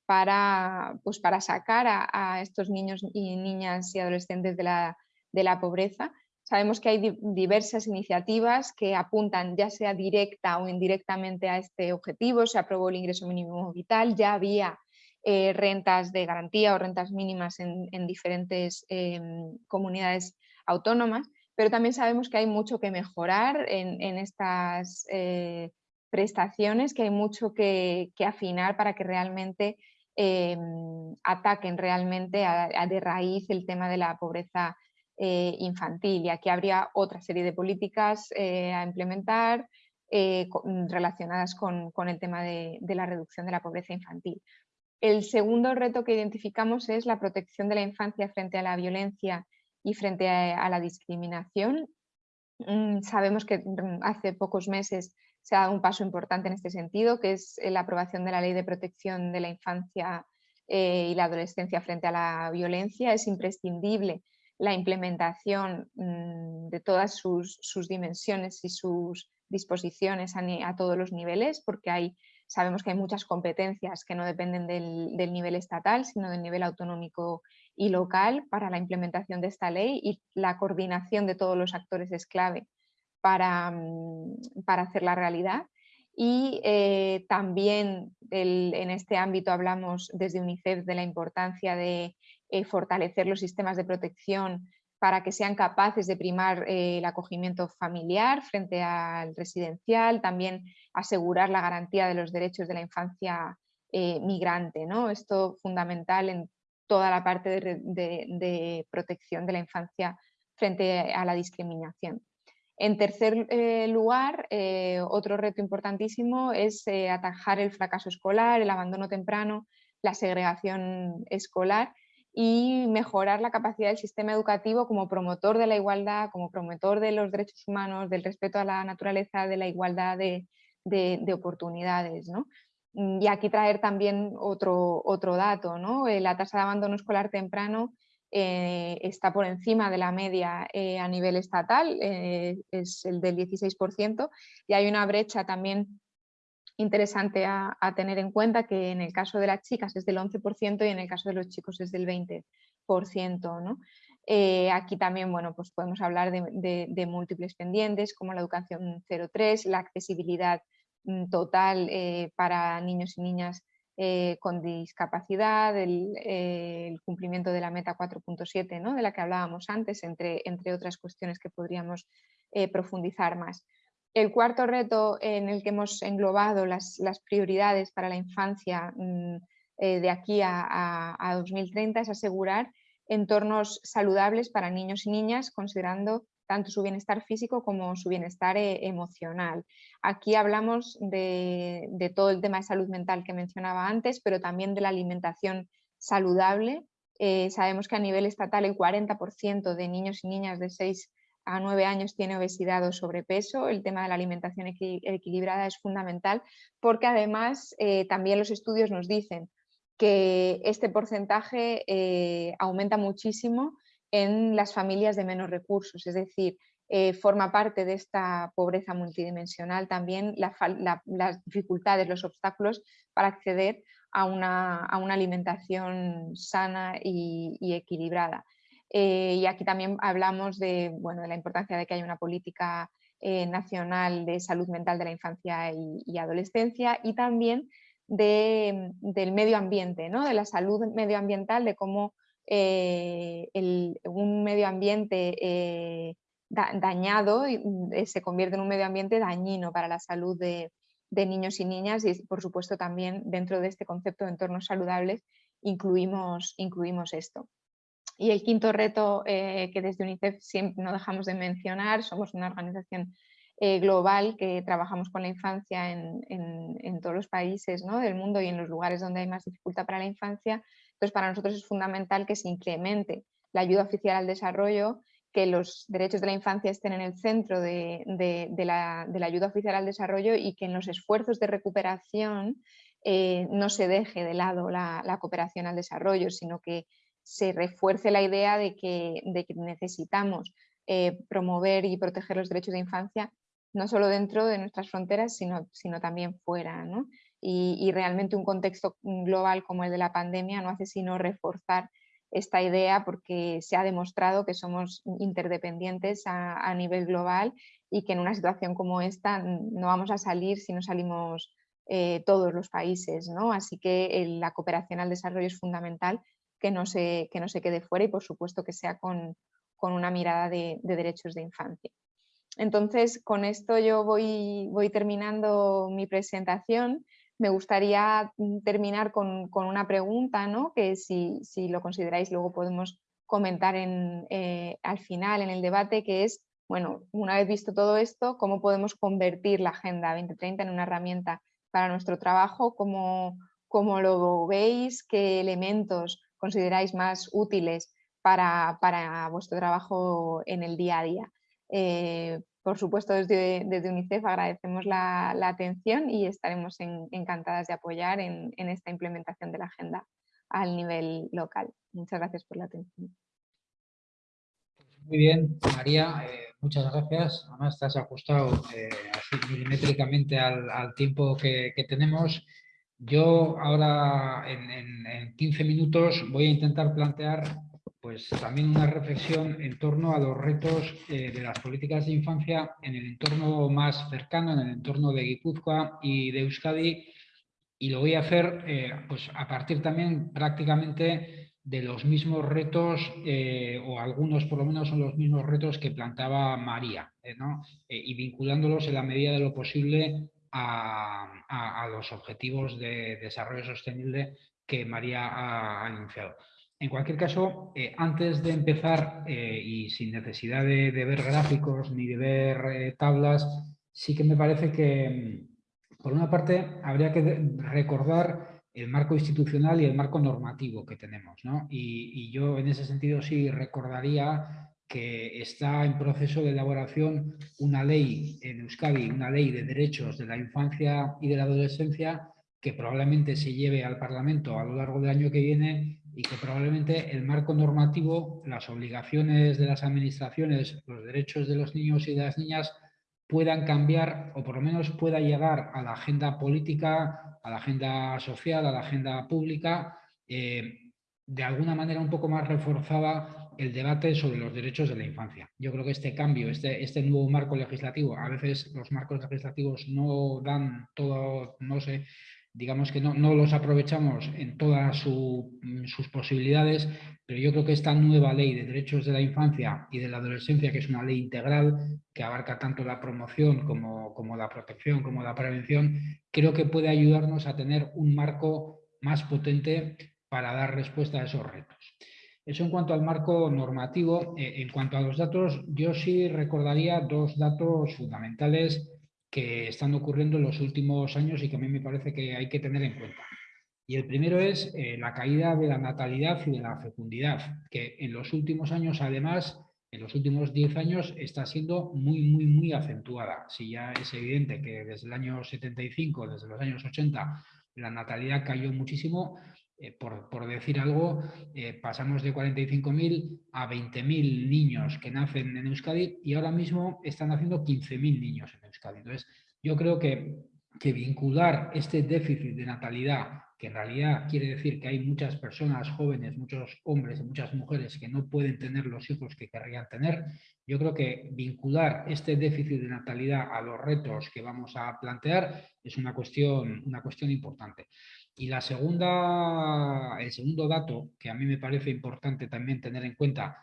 para, pues para sacar a, estos niños y niñas y adolescentes de la, de la pobreza. Sabemos que hay diversas iniciativas que apuntan ya sea directa o indirectamente a este objetivo. Se aprobó el ingreso mínimo vital, ya había eh, rentas de garantía o rentas mínimas en, diferentes em, comunidades autónomas, pero también sabemos que hay mucho que mejorar en, estas eh, prestaciones, que hay mucho que, afinar para que realmente Em, ataquen realmente a, de raíz el tema de la pobreza eh, infantil. Y aquí habría otra serie de políticas a implementar mm, relacionadas con, el tema de, la reducción de la pobreza infantil. El segundo reto que identificamos es la protección de la infancia frente a la violencia y frente a la discriminación. Mm, sabemos que mm, hace pocos meses se ha dado un paso importante en este sentido, que es la aprobación de la Ley de Protección de la Infancia eh, y la Adolescencia frente a la violencia. Es imprescindible la implementación mm, de todas sus, dimensiones y sus disposiciones a, todos los niveles, porque hay, sabemos que hay muchas competencias que no dependen del, nivel estatal, sino del nivel autonómico y local para la implementación de esta ley y la coordinación de todos los actores es clave para, mm, para hacer la realidad. Y eh, también en este ámbito hablamos desde UNICEF de la importancia de eh, fortalecer los sistemas de protección para que sean capaces de primar eh, el acogimiento familiar frente al residencial, también asegurar la garantía de los derechos de la infancia migrante. ¿no? Esto fundamental en toda la parte de protección de la infancia frente a la discriminación. En tercer eh, lugar, eh, otro reto importantísimo es eh, atajar el fracaso escolar, el abandono temprano, la segregación escolar y mejorar la capacidad del sistema educativo como promotor de la igualdad, como promotor de los derechos humanos, del respeto a la naturaleza, de la igualdad de, oportunidades. Y aquí traer también otro, otro dato, ¿no? la tasa de abandono escolar temprano eh, está por encima de la media eh, a nivel estatal, eh, es el del 16%, y hay una brecha también interesante a, tener en cuenta que en el caso de las chicas es del 11% y en el caso de los chicos es del 20%. ¿no? aquí también bueno, pues podemos hablar de, múltiples pendientes como la educación 03, la accesibilidad mm, total para niños y niñas eh, con discapacidad, el, cumplimiento de la meta 4.7, ¿no? de la que hablábamos antes, entre, entre otras cuestiones que podríamos eh, profundizar más. El cuarto reto en el que hemos englobado las, prioridades para la infancia mm, eh, de aquí a, a 2030 es asegurar entornos saludables para niños y niñas, considerando tanto su bienestar físico como su bienestar eh, emocional. Aquí hablamos de, todo el tema de salud mental que mencionaba antes, pero también de la alimentación saludable. Eh, sabemos que a nivel estatal el 40% de niños y niñas de 6 a 9 años tiene obesidad o sobrepeso. El tema de la alimentación equilibrada es fundamental porque además eh, también los estudios nos dicen que este porcentaje aumenta muchísimo en las familias de menos recursos, es decir, eh, forma parte de esta pobreza multidimensional también las dificultades, los obstáculos para acceder a una, alimentación sana y, equilibrada. Eh, y aquí también hablamos de, bueno, de la importancia de que haya una política eh, nacional de salud mental de la infancia y, adolescencia y también del medio ambiente, ¿no? de la salud medioambiental, de cómo eh, un medio ambiente dañado mm, se convierte en un medio ambiente dañino para la salud de, niños y niñas y por supuesto también dentro de este concepto de entornos saludables incluimos, incluimos esto. Y el quinto reto que desde UNICEF siempre no dejamos de mencionar, somos una organización global que trabajamos con la infancia en, todos los países del mundo y en los lugares donde hay más dificultad para la infancia, entonces, para nosotros es fundamental que se incremente la ayuda oficial al desarrollo, que los derechos de la infancia estén en el centro de, la, ayuda oficial al desarrollo y que en los esfuerzos de recuperación eh, no se deje de lado la, cooperación al desarrollo, sino que se refuerce la idea de que, necesitamos eh, promover y proteger los derechos de infancia no solo dentro de nuestras fronteras, sino, sino también fuera. Y, realmente un contexto global como el de la pandemia no hace sino reforzar esta idea porque se ha demostrado que somos interdependientes a, nivel global y que en una situación como esta no vamos a salir si no salimos eh, todos los países. ¿no? Así que la cooperación al desarrollo es fundamental que no se, que no se quede fuera y por supuesto que sea con, una mirada de derechos de infancia. Entonces, con esto yo voy, voy terminando mi presentación. Me gustaría mm, terminar con, una pregunta, ¿no? que si, lo consideráis luego podemos comentar eh, al final en el debate, que es, bueno, una vez visto todo esto, ¿cómo podemos convertir la Agenda 2030 en una herramienta para nuestro trabajo? ¿Cómo, cómo lo veis? ¿Qué elementos consideráis más útiles para, para vuestro trabajo en el día a día? Eh, por supuesto, desde, UNICEF agradecemos la, atención y estaremos encantadas de apoyar en, esta implementación de la agenda al nivel local. Muchas gracias por la atención. Muy bien, María, eh, muchas gracias. Además, estás ajustado eh, así milimétricamente al, tiempo que, tenemos. Yo ahora en, en 15 minutos voy a intentar plantear pues también una reflexión en torno a los retos eh, de las políticas de infancia en el entorno más cercano, en el entorno de Guipúzcoa y de Euskadi, y lo voy a hacer eh, pues a partir también prácticamente de los mismos retos, eh, o algunos por lo menos son los mismos retos que planteaba María, y vinculándolos en la medida de lo posible a, los objetivos de desarrollo sostenible que María ha anunciado. En cualquier caso, eh, antes de empezar eh, y sin necesidad de, ver gráficos ni de ver eh, tablas, sí que me parece que, por una parte, habría que recordar el marco institucional y el marco normativo que tenemos. Y, y, yo en ese sentido sí recordaría que está en proceso de elaboración una ley en Euskadi, una ley de derechos de la infancia y de la adolescencia que probablemente se lleve al Parlamento a lo largo del año que viene y que probablemente el marco normativo, las obligaciones de las administraciones, los derechos de los niños y de las niñas puedan cambiar o por lo menos pueda llegar a la agenda política, a la agenda social, a la agenda pública, eh, de alguna manera un poco más reforzada el debate sobre los derechos de la infancia. Yo creo que este cambio, este, este nuevo marco legislativo, a veces los marcos legislativos no dan todo, no sé, digamos que no, los aprovechamos en todas mm, sus posibilidades, pero yo creo que esta nueva ley de derechos de la infancia y de la adolescencia, que es una ley integral, que abarca tanto la promoción como, como la protección, como la prevención, creo que puede ayudarnos a tener un marco más potente para dar respuesta a esos retos. Eso en cuanto al marco normativo. Eh, en cuanto a los datos, yo sí recordaría dos datos fundamentales que están ocurriendo en los últimos años y que a mí me parece que hay que tener en cuenta. Y el primero es eh, la caída de la natalidad y de la fecundidad, que en los últimos años, además, en los últimos 10 años, está siendo muy, muy, muy acentuada. Si ya es evidente que desde el año 75, desde los años 80, la natalidad cayó muchísimo, eh, por, decir algo, eh, pasamos de 45.000 a 20.000 niños que nacen en Euskadi y ahora mismo están haciendo 15.000 niños en Euskadi. Entonces, yo creo que, que vincular este déficit de natalidad, que en realidad quiere decir que hay muchas personas jóvenes, muchos hombres y muchas mujeres que no pueden tener los hijos que querrían tener, yo creo que vincular este déficit de natalidad a los retos que vamos a plantear es una cuestión, una cuestión importante. Y la segunda, el segundo dato que a mí me parece importante también tener en cuenta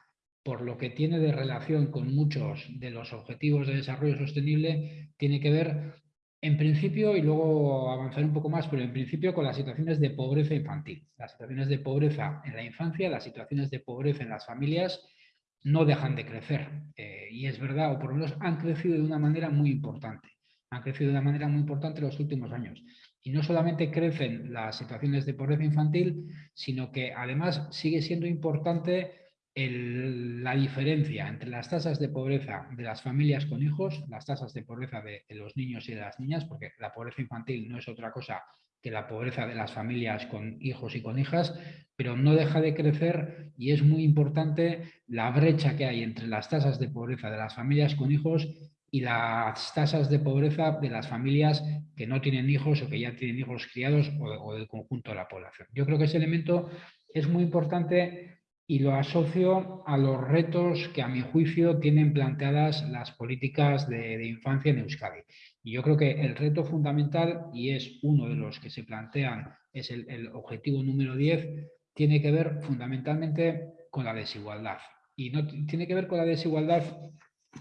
por lo que tiene de relación con muchos de los objetivos de desarrollo sostenible, tiene que ver en principio, y luego avanzar un poco más, pero en principio con las situaciones de pobreza infantil. Las situaciones de pobreza en la infancia, las situaciones de pobreza en las familias no dejan de crecer. Eh, y es verdad, o por lo menos han crecido de una manera muy importante. Han crecido de una manera muy importante en los últimos años. Y no solamente crecen las situaciones de pobreza infantil, sino que además sigue siendo importante la diferencia entre las tasas de pobreza de las familias con hijos, las tasas de pobreza de, los niños y de las niñas, porque la pobreza infantil no es otra cosa que la pobreza de las familias con hijos y con hijas, pero no deja de crecer y es muy importante la brecha que hay entre las tasas de pobreza de las familias con hijos y las tasas de pobreza de las familias que no tienen hijos o que ya tienen hijos criados o, del conjunto de la población. Yo creo que ese elemento es muy importante y lo asocio a los retos que a mi juicio tienen planteadas las políticas de, infancia en Euskadi. Y yo creo que el reto fundamental, y es uno de los que se plantean, es el, el objetivo número 10, tiene que ver fundamentalmente con la desigualdad. Y no tiene que ver con la desigualdad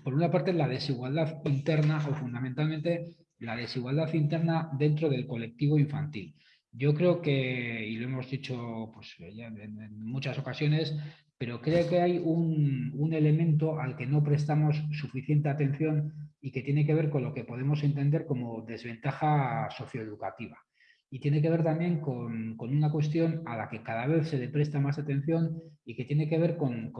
por una parte, la desigualdad interna o fundamentalmente la desigualdad interna dentro del colectivo infantil. Yo creo que, y lo hemos dicho pues, en, muchas ocasiones, pero creo que hay un, un, elemento al que no prestamos suficiente atención y que tiene que ver con lo que podemos entender como desventaja socioeducativa y tiene que ver también con, una cuestión a la que cada vez se le presta más atención y que tiene que ver con,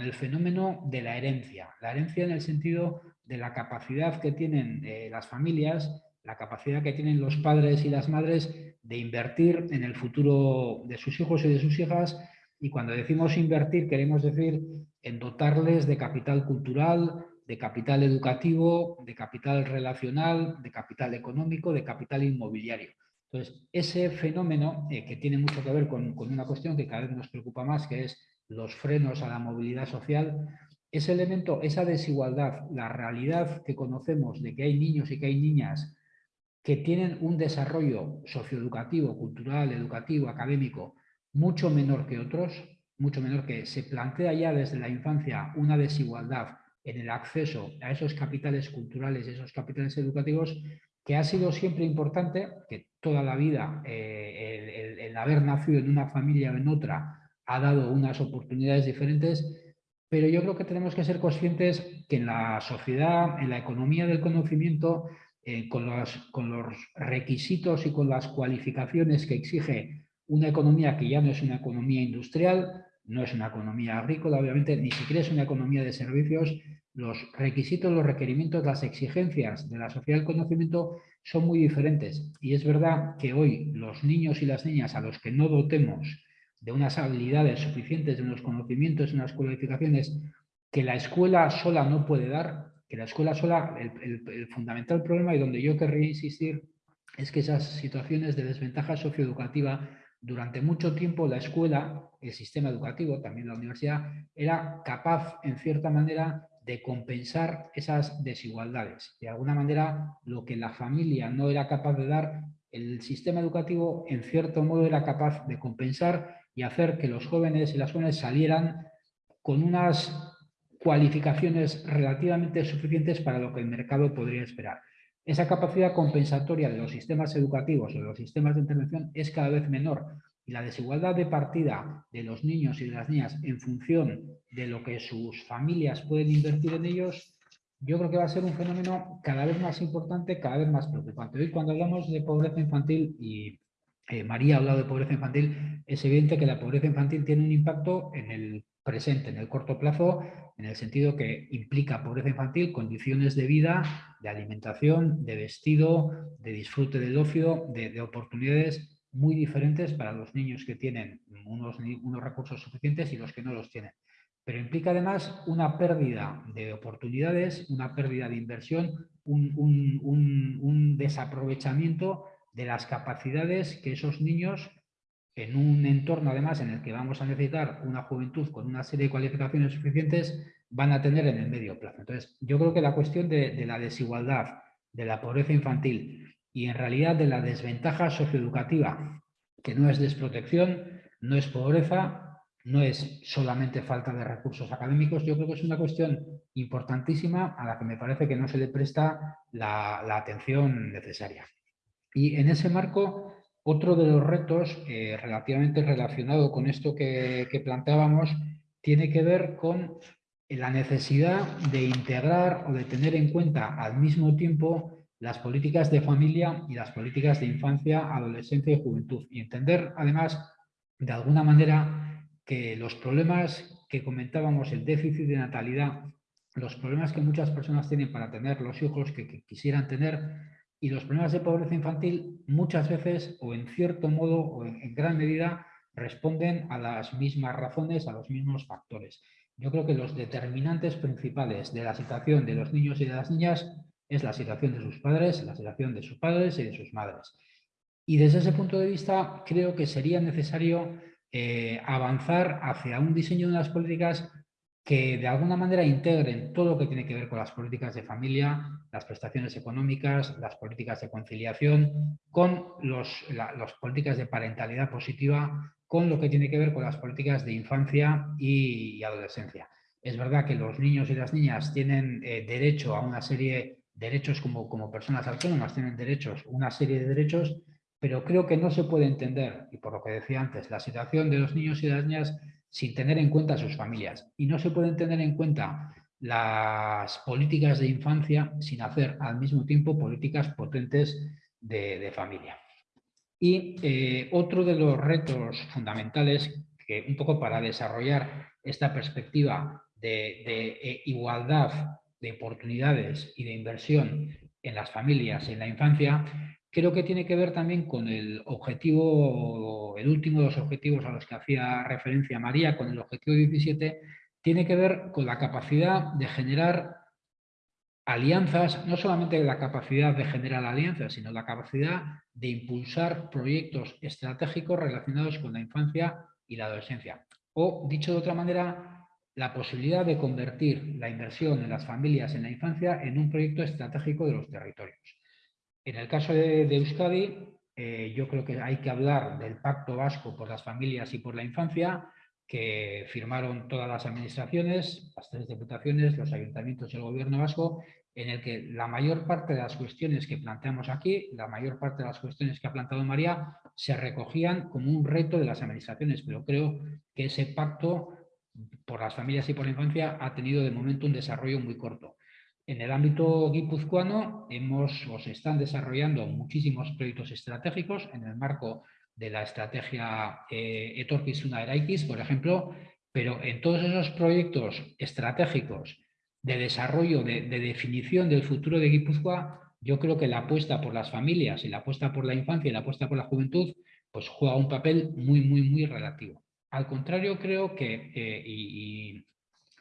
el fenómeno de la herencia. La herencia en el sentido de la capacidad que tienen eh, las familias, la capacidad que tienen los padres y las madres de invertir en el futuro de sus hijos y de sus hijas y cuando decimos invertir queremos decir en dotarles de capital cultural, de capital educativo, de capital relacional, de capital económico, de capital inmobiliario. Entonces, ese fenómeno, eh, que tiene mucho que ver con, una cuestión que cada vez nos preocupa más, que es los frenos a la movilidad social, ese elemento, esa desigualdad, la realidad que conocemos de que hay niños y que hay niñas que tienen un desarrollo socioeducativo, cultural, educativo, académico, mucho menor que otros, mucho menor que se plantea ya desde la infancia una desigualdad en el acceso a esos capitales culturales, esos capitales educativos, que ha sido siempre importante, que toda la vida eh, el, haber nacido en una familia o en otra ha dado unas oportunidades diferentes, pero yo creo que tenemos que ser conscientes que en la sociedad, en la economía del conocimiento, eh, con, los, con los requisitos y con las cualificaciones que exige una economía que ya no es una economía industrial, no es una economía agrícola, obviamente, ni siquiera es una economía de servicios. Los requisitos, los requerimientos, las exigencias de la sociedad del conocimiento son muy diferentes. Y es verdad que hoy los niños y las niñas a los que no dotemos de unas habilidades suficientes, de unos conocimientos, de unas cualificaciones que la escuela sola no puede dar, que la escuela sola, el, el fundamental problema y donde yo querría insistir es que esas situaciones de desventaja socioeducativa durante mucho tiempo la escuela, el sistema educativo, también la universidad, era capaz, en cierta manera, de compensar esas desigualdades. De alguna manera, lo que la familia no era capaz de dar, el sistema educativo, en cierto modo, era capaz de compensar y hacer que los jóvenes y las jóvenes salieran con unas cualificaciones relativamente suficientes para lo que el mercado podría esperar. Esa capacidad compensatoria de los sistemas educativos o de los sistemas de intervención es cada vez menor y la desigualdad de partida de los niños y de las niñas en función de lo que sus familias pueden invertir en ellos, yo creo que va a ser un fenómeno cada vez más importante, cada vez más preocupante. Hoy cuando hablamos de pobreza infantil, y eh, María ha hablado de pobreza infantil, es evidente que la pobreza infantil tiene un impacto en el presente, en el corto plazo, en el sentido que implica pobreza infantil, condiciones de vida, de alimentación, de vestido, de disfrute del ocio, de, oportunidades muy diferentes para los niños que tienen unos, unos recursos suficientes y los que no los tienen. Pero implica además una pérdida de oportunidades, una pérdida de inversión, un, un desaprovechamiento de las capacidades que esos niños en un entorno además en el que vamos a necesitar una juventud con una serie de cualificaciones suficientes, van a tener en el medio plazo. Entonces, yo creo que la cuestión de, la desigualdad, de la pobreza infantil y en realidad de la desventaja socioeducativa, que no es desprotección, no es pobreza, no es solamente falta de recursos académicos, yo creo que es una cuestión importantísima a la que me parece que no se le presta la, la atención necesaria. Y en ese marco, otro de los retos eh, relativamente relacionado con esto que, planteábamos tiene que ver con la necesidad de integrar o de tener en cuenta al mismo tiempo las políticas de familia y las políticas de infancia, adolescencia y juventud. Y entender además, de alguna manera, que los problemas que comentábamos, el déficit de natalidad, los problemas que muchas personas tienen para tener los hijos que quisieran tener, Y los problemas de pobreza infantil muchas veces, o en cierto modo, o en gran medida, responden a las mismas razones, a los mismos factores. Yo creo que los determinantes principales de la situación de los niños y de las niñas es la situación de sus padres, la situación de sus padres y de sus madres. Y desde ese punto de vista creo que sería necesario eh, avanzar hacia un diseño de unas políticas que de alguna manera integren todo lo que tiene que ver con las políticas de familia, las prestaciones económicas, las políticas de conciliación, con las políticas de parentalidad positiva, con lo que tiene que ver con las políticas de infancia y, adolescencia. Es verdad que los niños y las niñas tienen eh, derecho a una serie de derechos como, como personas autónomas, tienen derechos, una serie de derechos, pero creo que no se puede entender, y por lo que decía antes, la situación de los niños y las niñas sin tener en cuenta a sus familias. Y no se pueden tener en cuenta las políticas de infancia sin hacer al mismo tiempo políticas potentes de, familia. Y eh, otro de los retos fundamentales que un poco para desarrollar esta perspectiva de, de eh, igualdad de oportunidades y de inversión en las familias y en la infancia creo que tiene que ver también con el objetivo, el último de los objetivos a los que hacía referencia María, con el objetivo 17, tiene que ver con la capacidad de generar alianzas, no solamente la capacidad de generar alianzas, sino la capacidad de impulsar proyectos estratégicos relacionados con la infancia y la adolescencia. O, dicho de otra manera, la posibilidad de convertir la inversión en las familias en la infancia en un proyecto estratégico de los territorios. En el caso de, Euskadi, eh, yo creo que hay que hablar del Pacto Vasco por las Familias y por la Infancia, que firmaron todas las administraciones, las tres diputaciones, los ayuntamientos y el gobierno vasco, en el que la mayor parte de las cuestiones que planteamos aquí, la mayor parte de las cuestiones que ha planteado María, se recogían como un reto de las administraciones, pero creo que ese pacto por las familias y por la infancia ha tenido de momento un desarrollo muy corto. En el ámbito guipuzcoano hemos o se están desarrollando muchísimos proyectos estratégicos en el marco de la estrategia eh, Etorkizuna Eraikis, por ejemplo, pero en todos esos proyectos estratégicos de desarrollo, de, definición del futuro de Guipúzcoa, yo creo que la apuesta por las familias y la apuesta por la infancia y la apuesta por la juventud, pues juega un papel muy, muy, muy relativo. Al contrario, creo que, eh, y,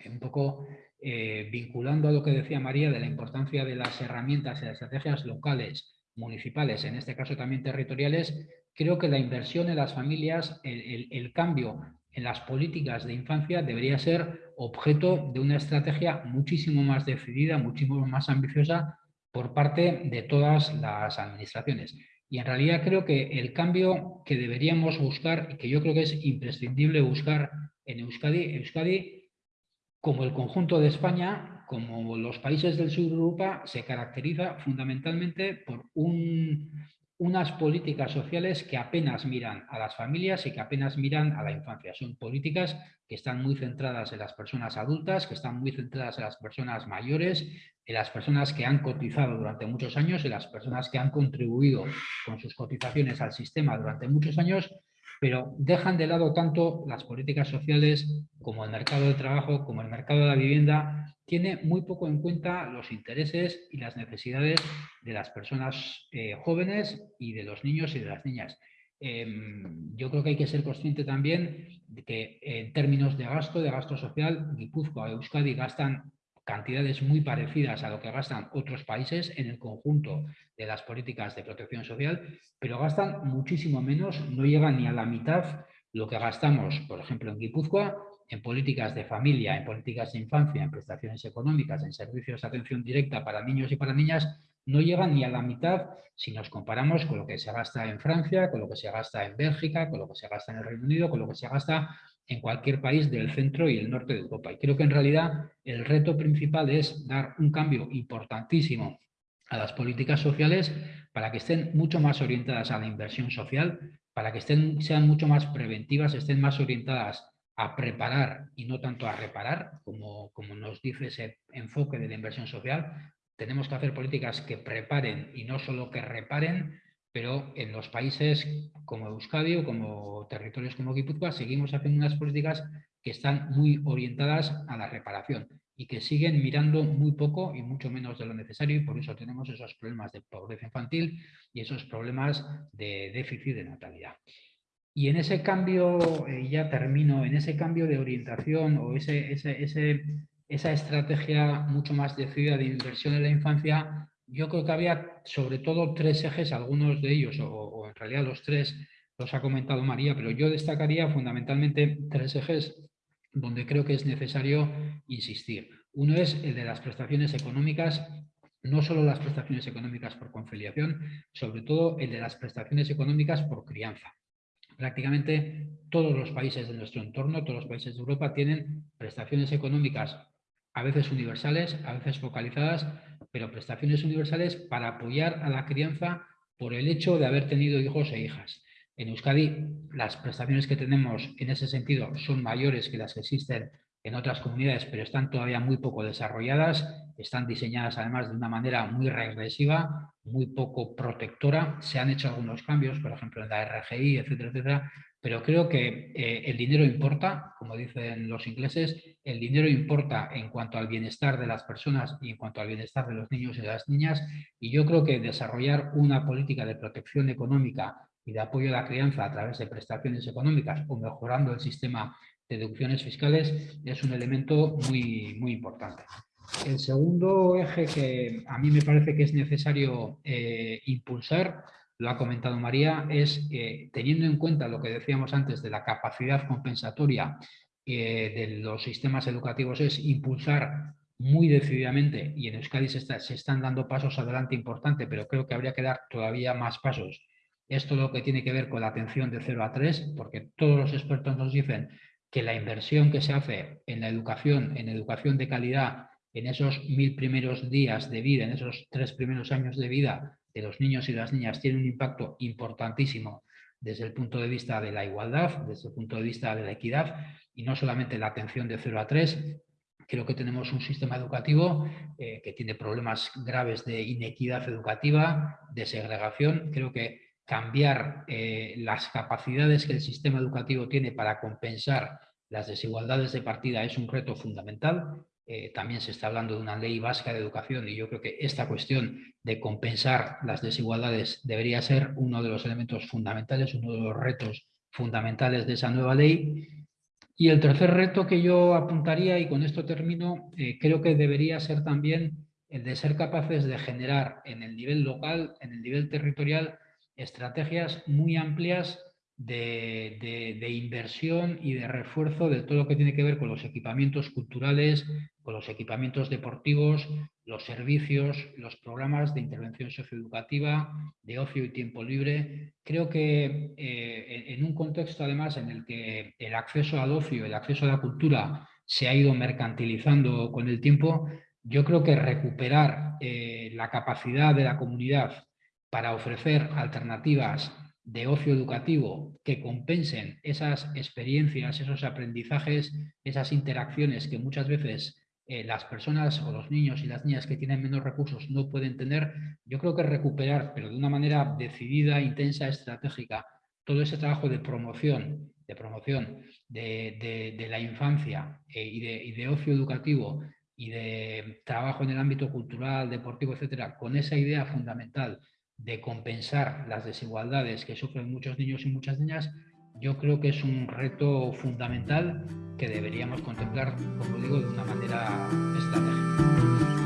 un poco eh, vinculando a lo que decía María de la importancia de las herramientas y las estrategias locales, municipales, en este caso también territoriales, creo que la inversión en las familias, el, cambio en las políticas de infancia debería ser objeto de una estrategia muchísimo más decidida, muchísimo más ambiciosa por parte de todas las administraciones. Y en realidad creo que el cambio que deberíamos buscar, que yo creo que es imprescindible buscar en Euskadi, Euskadi como el conjunto de España, como los países del sur de Europa, se caracteriza fundamentalmente por unas políticas sociales que apenas miran a las familias y que apenas miran a la infancia. Son políticas que están muy centradas en las personas adultas, que están muy centradas en las personas mayores, en las personas que han cotizado durante muchos años, en las personas que han contribuido con sus cotizaciones al sistema durante muchos años pero dejan de lado tanto las políticas sociales como el mercado de trabajo, como el mercado de la vivienda, tiene muy poco en cuenta los intereses y las necesidades de las personas eh, jóvenes y de los niños y de las niñas. Em, yo creo que hay que ser consciente también de que en términos de gasto, de gasto social, Guipúzcoa y Euskadi gastan cantidades muy parecidas a lo que gastan otros países en el conjunto de las políticas de protección social, pero gastan muchísimo menos, no llegan ni a la mitad lo que gastamos, por ejemplo, en Guipúzcoa, en políticas de familia, en políticas de infancia, en prestaciones económicas, en servicios de atención directa para niños y para niñas, no llegan ni a la mitad si nos comparamos con lo que se gasta en Francia, con lo que se gasta en Bélgica, con lo que se gasta en el Reino Unido, con lo que se gasta en cualquier país del centro y el norte de Europa. Y creo que en realidad el reto principal es dar un cambio importantísimo a las políticas sociales para que estén mucho más orientadas a la inversión social, para que estén, sean mucho más preventivas, estén más orientadas a preparar y no tanto a reparar, como, como nos dice ese enfoque de la inversión social. Tenemos que hacer políticas que preparen y no solo que reparen, pero en los países como Euskadi o como territorios como Guipúzcoa seguimos haciendo unas políticas que están muy orientadas a la reparación. y que siguen mirando muy poco y mucho menos de lo necesario y por eso tenemos esos problemas de pobreza infantil y esos problemas de déficit de natalidad. Y en ese cambio, eh, ya termino, en ese cambio de orientación o ese, esa estrategia mucho más decidida de inversión en la infancia, yo creo que había sobre todo tres ejes, algunos de ellos, o, en realidad los tres los ha comentado María, pero yo destacaría fundamentalmente tres ejes donde creo que es necesario insistir. Uno es el de las prestaciones económicas, no solo las prestaciones económicas por conciliación, sobre todo el de las prestaciones económicas por crianza. Prácticamente todos los países de nuestro entorno, todos los países de Europa tienen prestaciones económicas a veces universales, a veces focalizadas, pero prestaciones universales para apoyar a la crianza por el hecho de haber tenido hijos e hijas. En Euskadi las prestaciones que tenemos en ese sentido son mayores que las que existen en otras comunidades, pero están todavía muy poco desarrolladas, están diseñadas además de una manera muy regresiva, muy poco protectora. Se han hecho algunos cambios, por ejemplo en la RGI, etcétera, etcétera, pero creo que eh, el dinero importa, como dicen los ingleses, el dinero importa en cuanto al bienestar de las personas y en cuanto al bienestar de los niños y las niñas, y yo creo que desarrollar una política de protección económica y de apoyo a la crianza a través de prestaciones económicas o mejorando el sistema de deducciones fiscales es un elemento muy, muy importante. El segundo eje que a mí me parece que es necesario eh, impulsar, lo ha comentado María, es eh, teniendo en cuenta lo que decíamos antes de la capacidad compensatoria eh, de los sistemas educativos, es impulsar muy decididamente, y en Euskadi se, están dando pasos adelante importantes, pero creo que habría que dar todavía más pasos. Esto lo que tiene que ver con la atención de 0 a 3, porque todos los expertos nos dicen que la inversión que se hace en la educación, en educación de calidad, en esos mil primeros días de vida, en esos tres primeros años de vida de los niños y las niñas, tiene un impacto importantísimo desde el punto de vista de la igualdad, desde el punto de vista de la equidad, y no solamente la atención de 0 a 3, creo que tenemos un sistema educativo eh, que tiene problemas graves de inequidad educativa, de segregación, creo que cambiar eh, las capacidades que el sistema educativo tiene para compensar las desigualdades de partida es un reto fundamental. Eh, también se está hablando de una ley vasca de educación y yo creo que esta cuestión de compensar las desigualdades debería ser uno de los elementos fundamentales, uno de los retos fundamentales de esa nueva ley. Y el tercer reto que yo apuntaría, y con esto termino, eh, creo que debería ser también el de ser capaces de generar en el nivel local, en el nivel territorial, estrategias muy amplias de, inversión y de refuerzo de todo lo que tiene que ver con los equipamientos culturales, los equipamientos deportivos, los servicios, los programas de intervención socioeducativa, de ocio y tiempo libre. Creo que eh, en un contexto además en el que el acceso al ocio, el acceso a la cultura se ha ido mercantilizando con el tiempo, yo creo que recuperar eh, la capacidad de la comunidad para ofrecer alternativas de ocio educativo que compensen esas experiencias, esos aprendizajes, esas interacciones que muchas veces eh, las personas o los niños y las niñas que tienen menos recursos no pueden tener, yo creo que recuperar, pero de una manera decidida, intensa, estratégica, todo ese trabajo de promoción, de promoción de, la infancia eh, y, de, y de ocio educativo y de trabajo en el ámbito cultural, deportivo, etcétera, con esa idea fundamental de compensar las desigualdades que sufren muchos niños y muchas niñas, yo creo que es un reto fundamental que deberíamos contemplar, como digo, de una manera estratégica.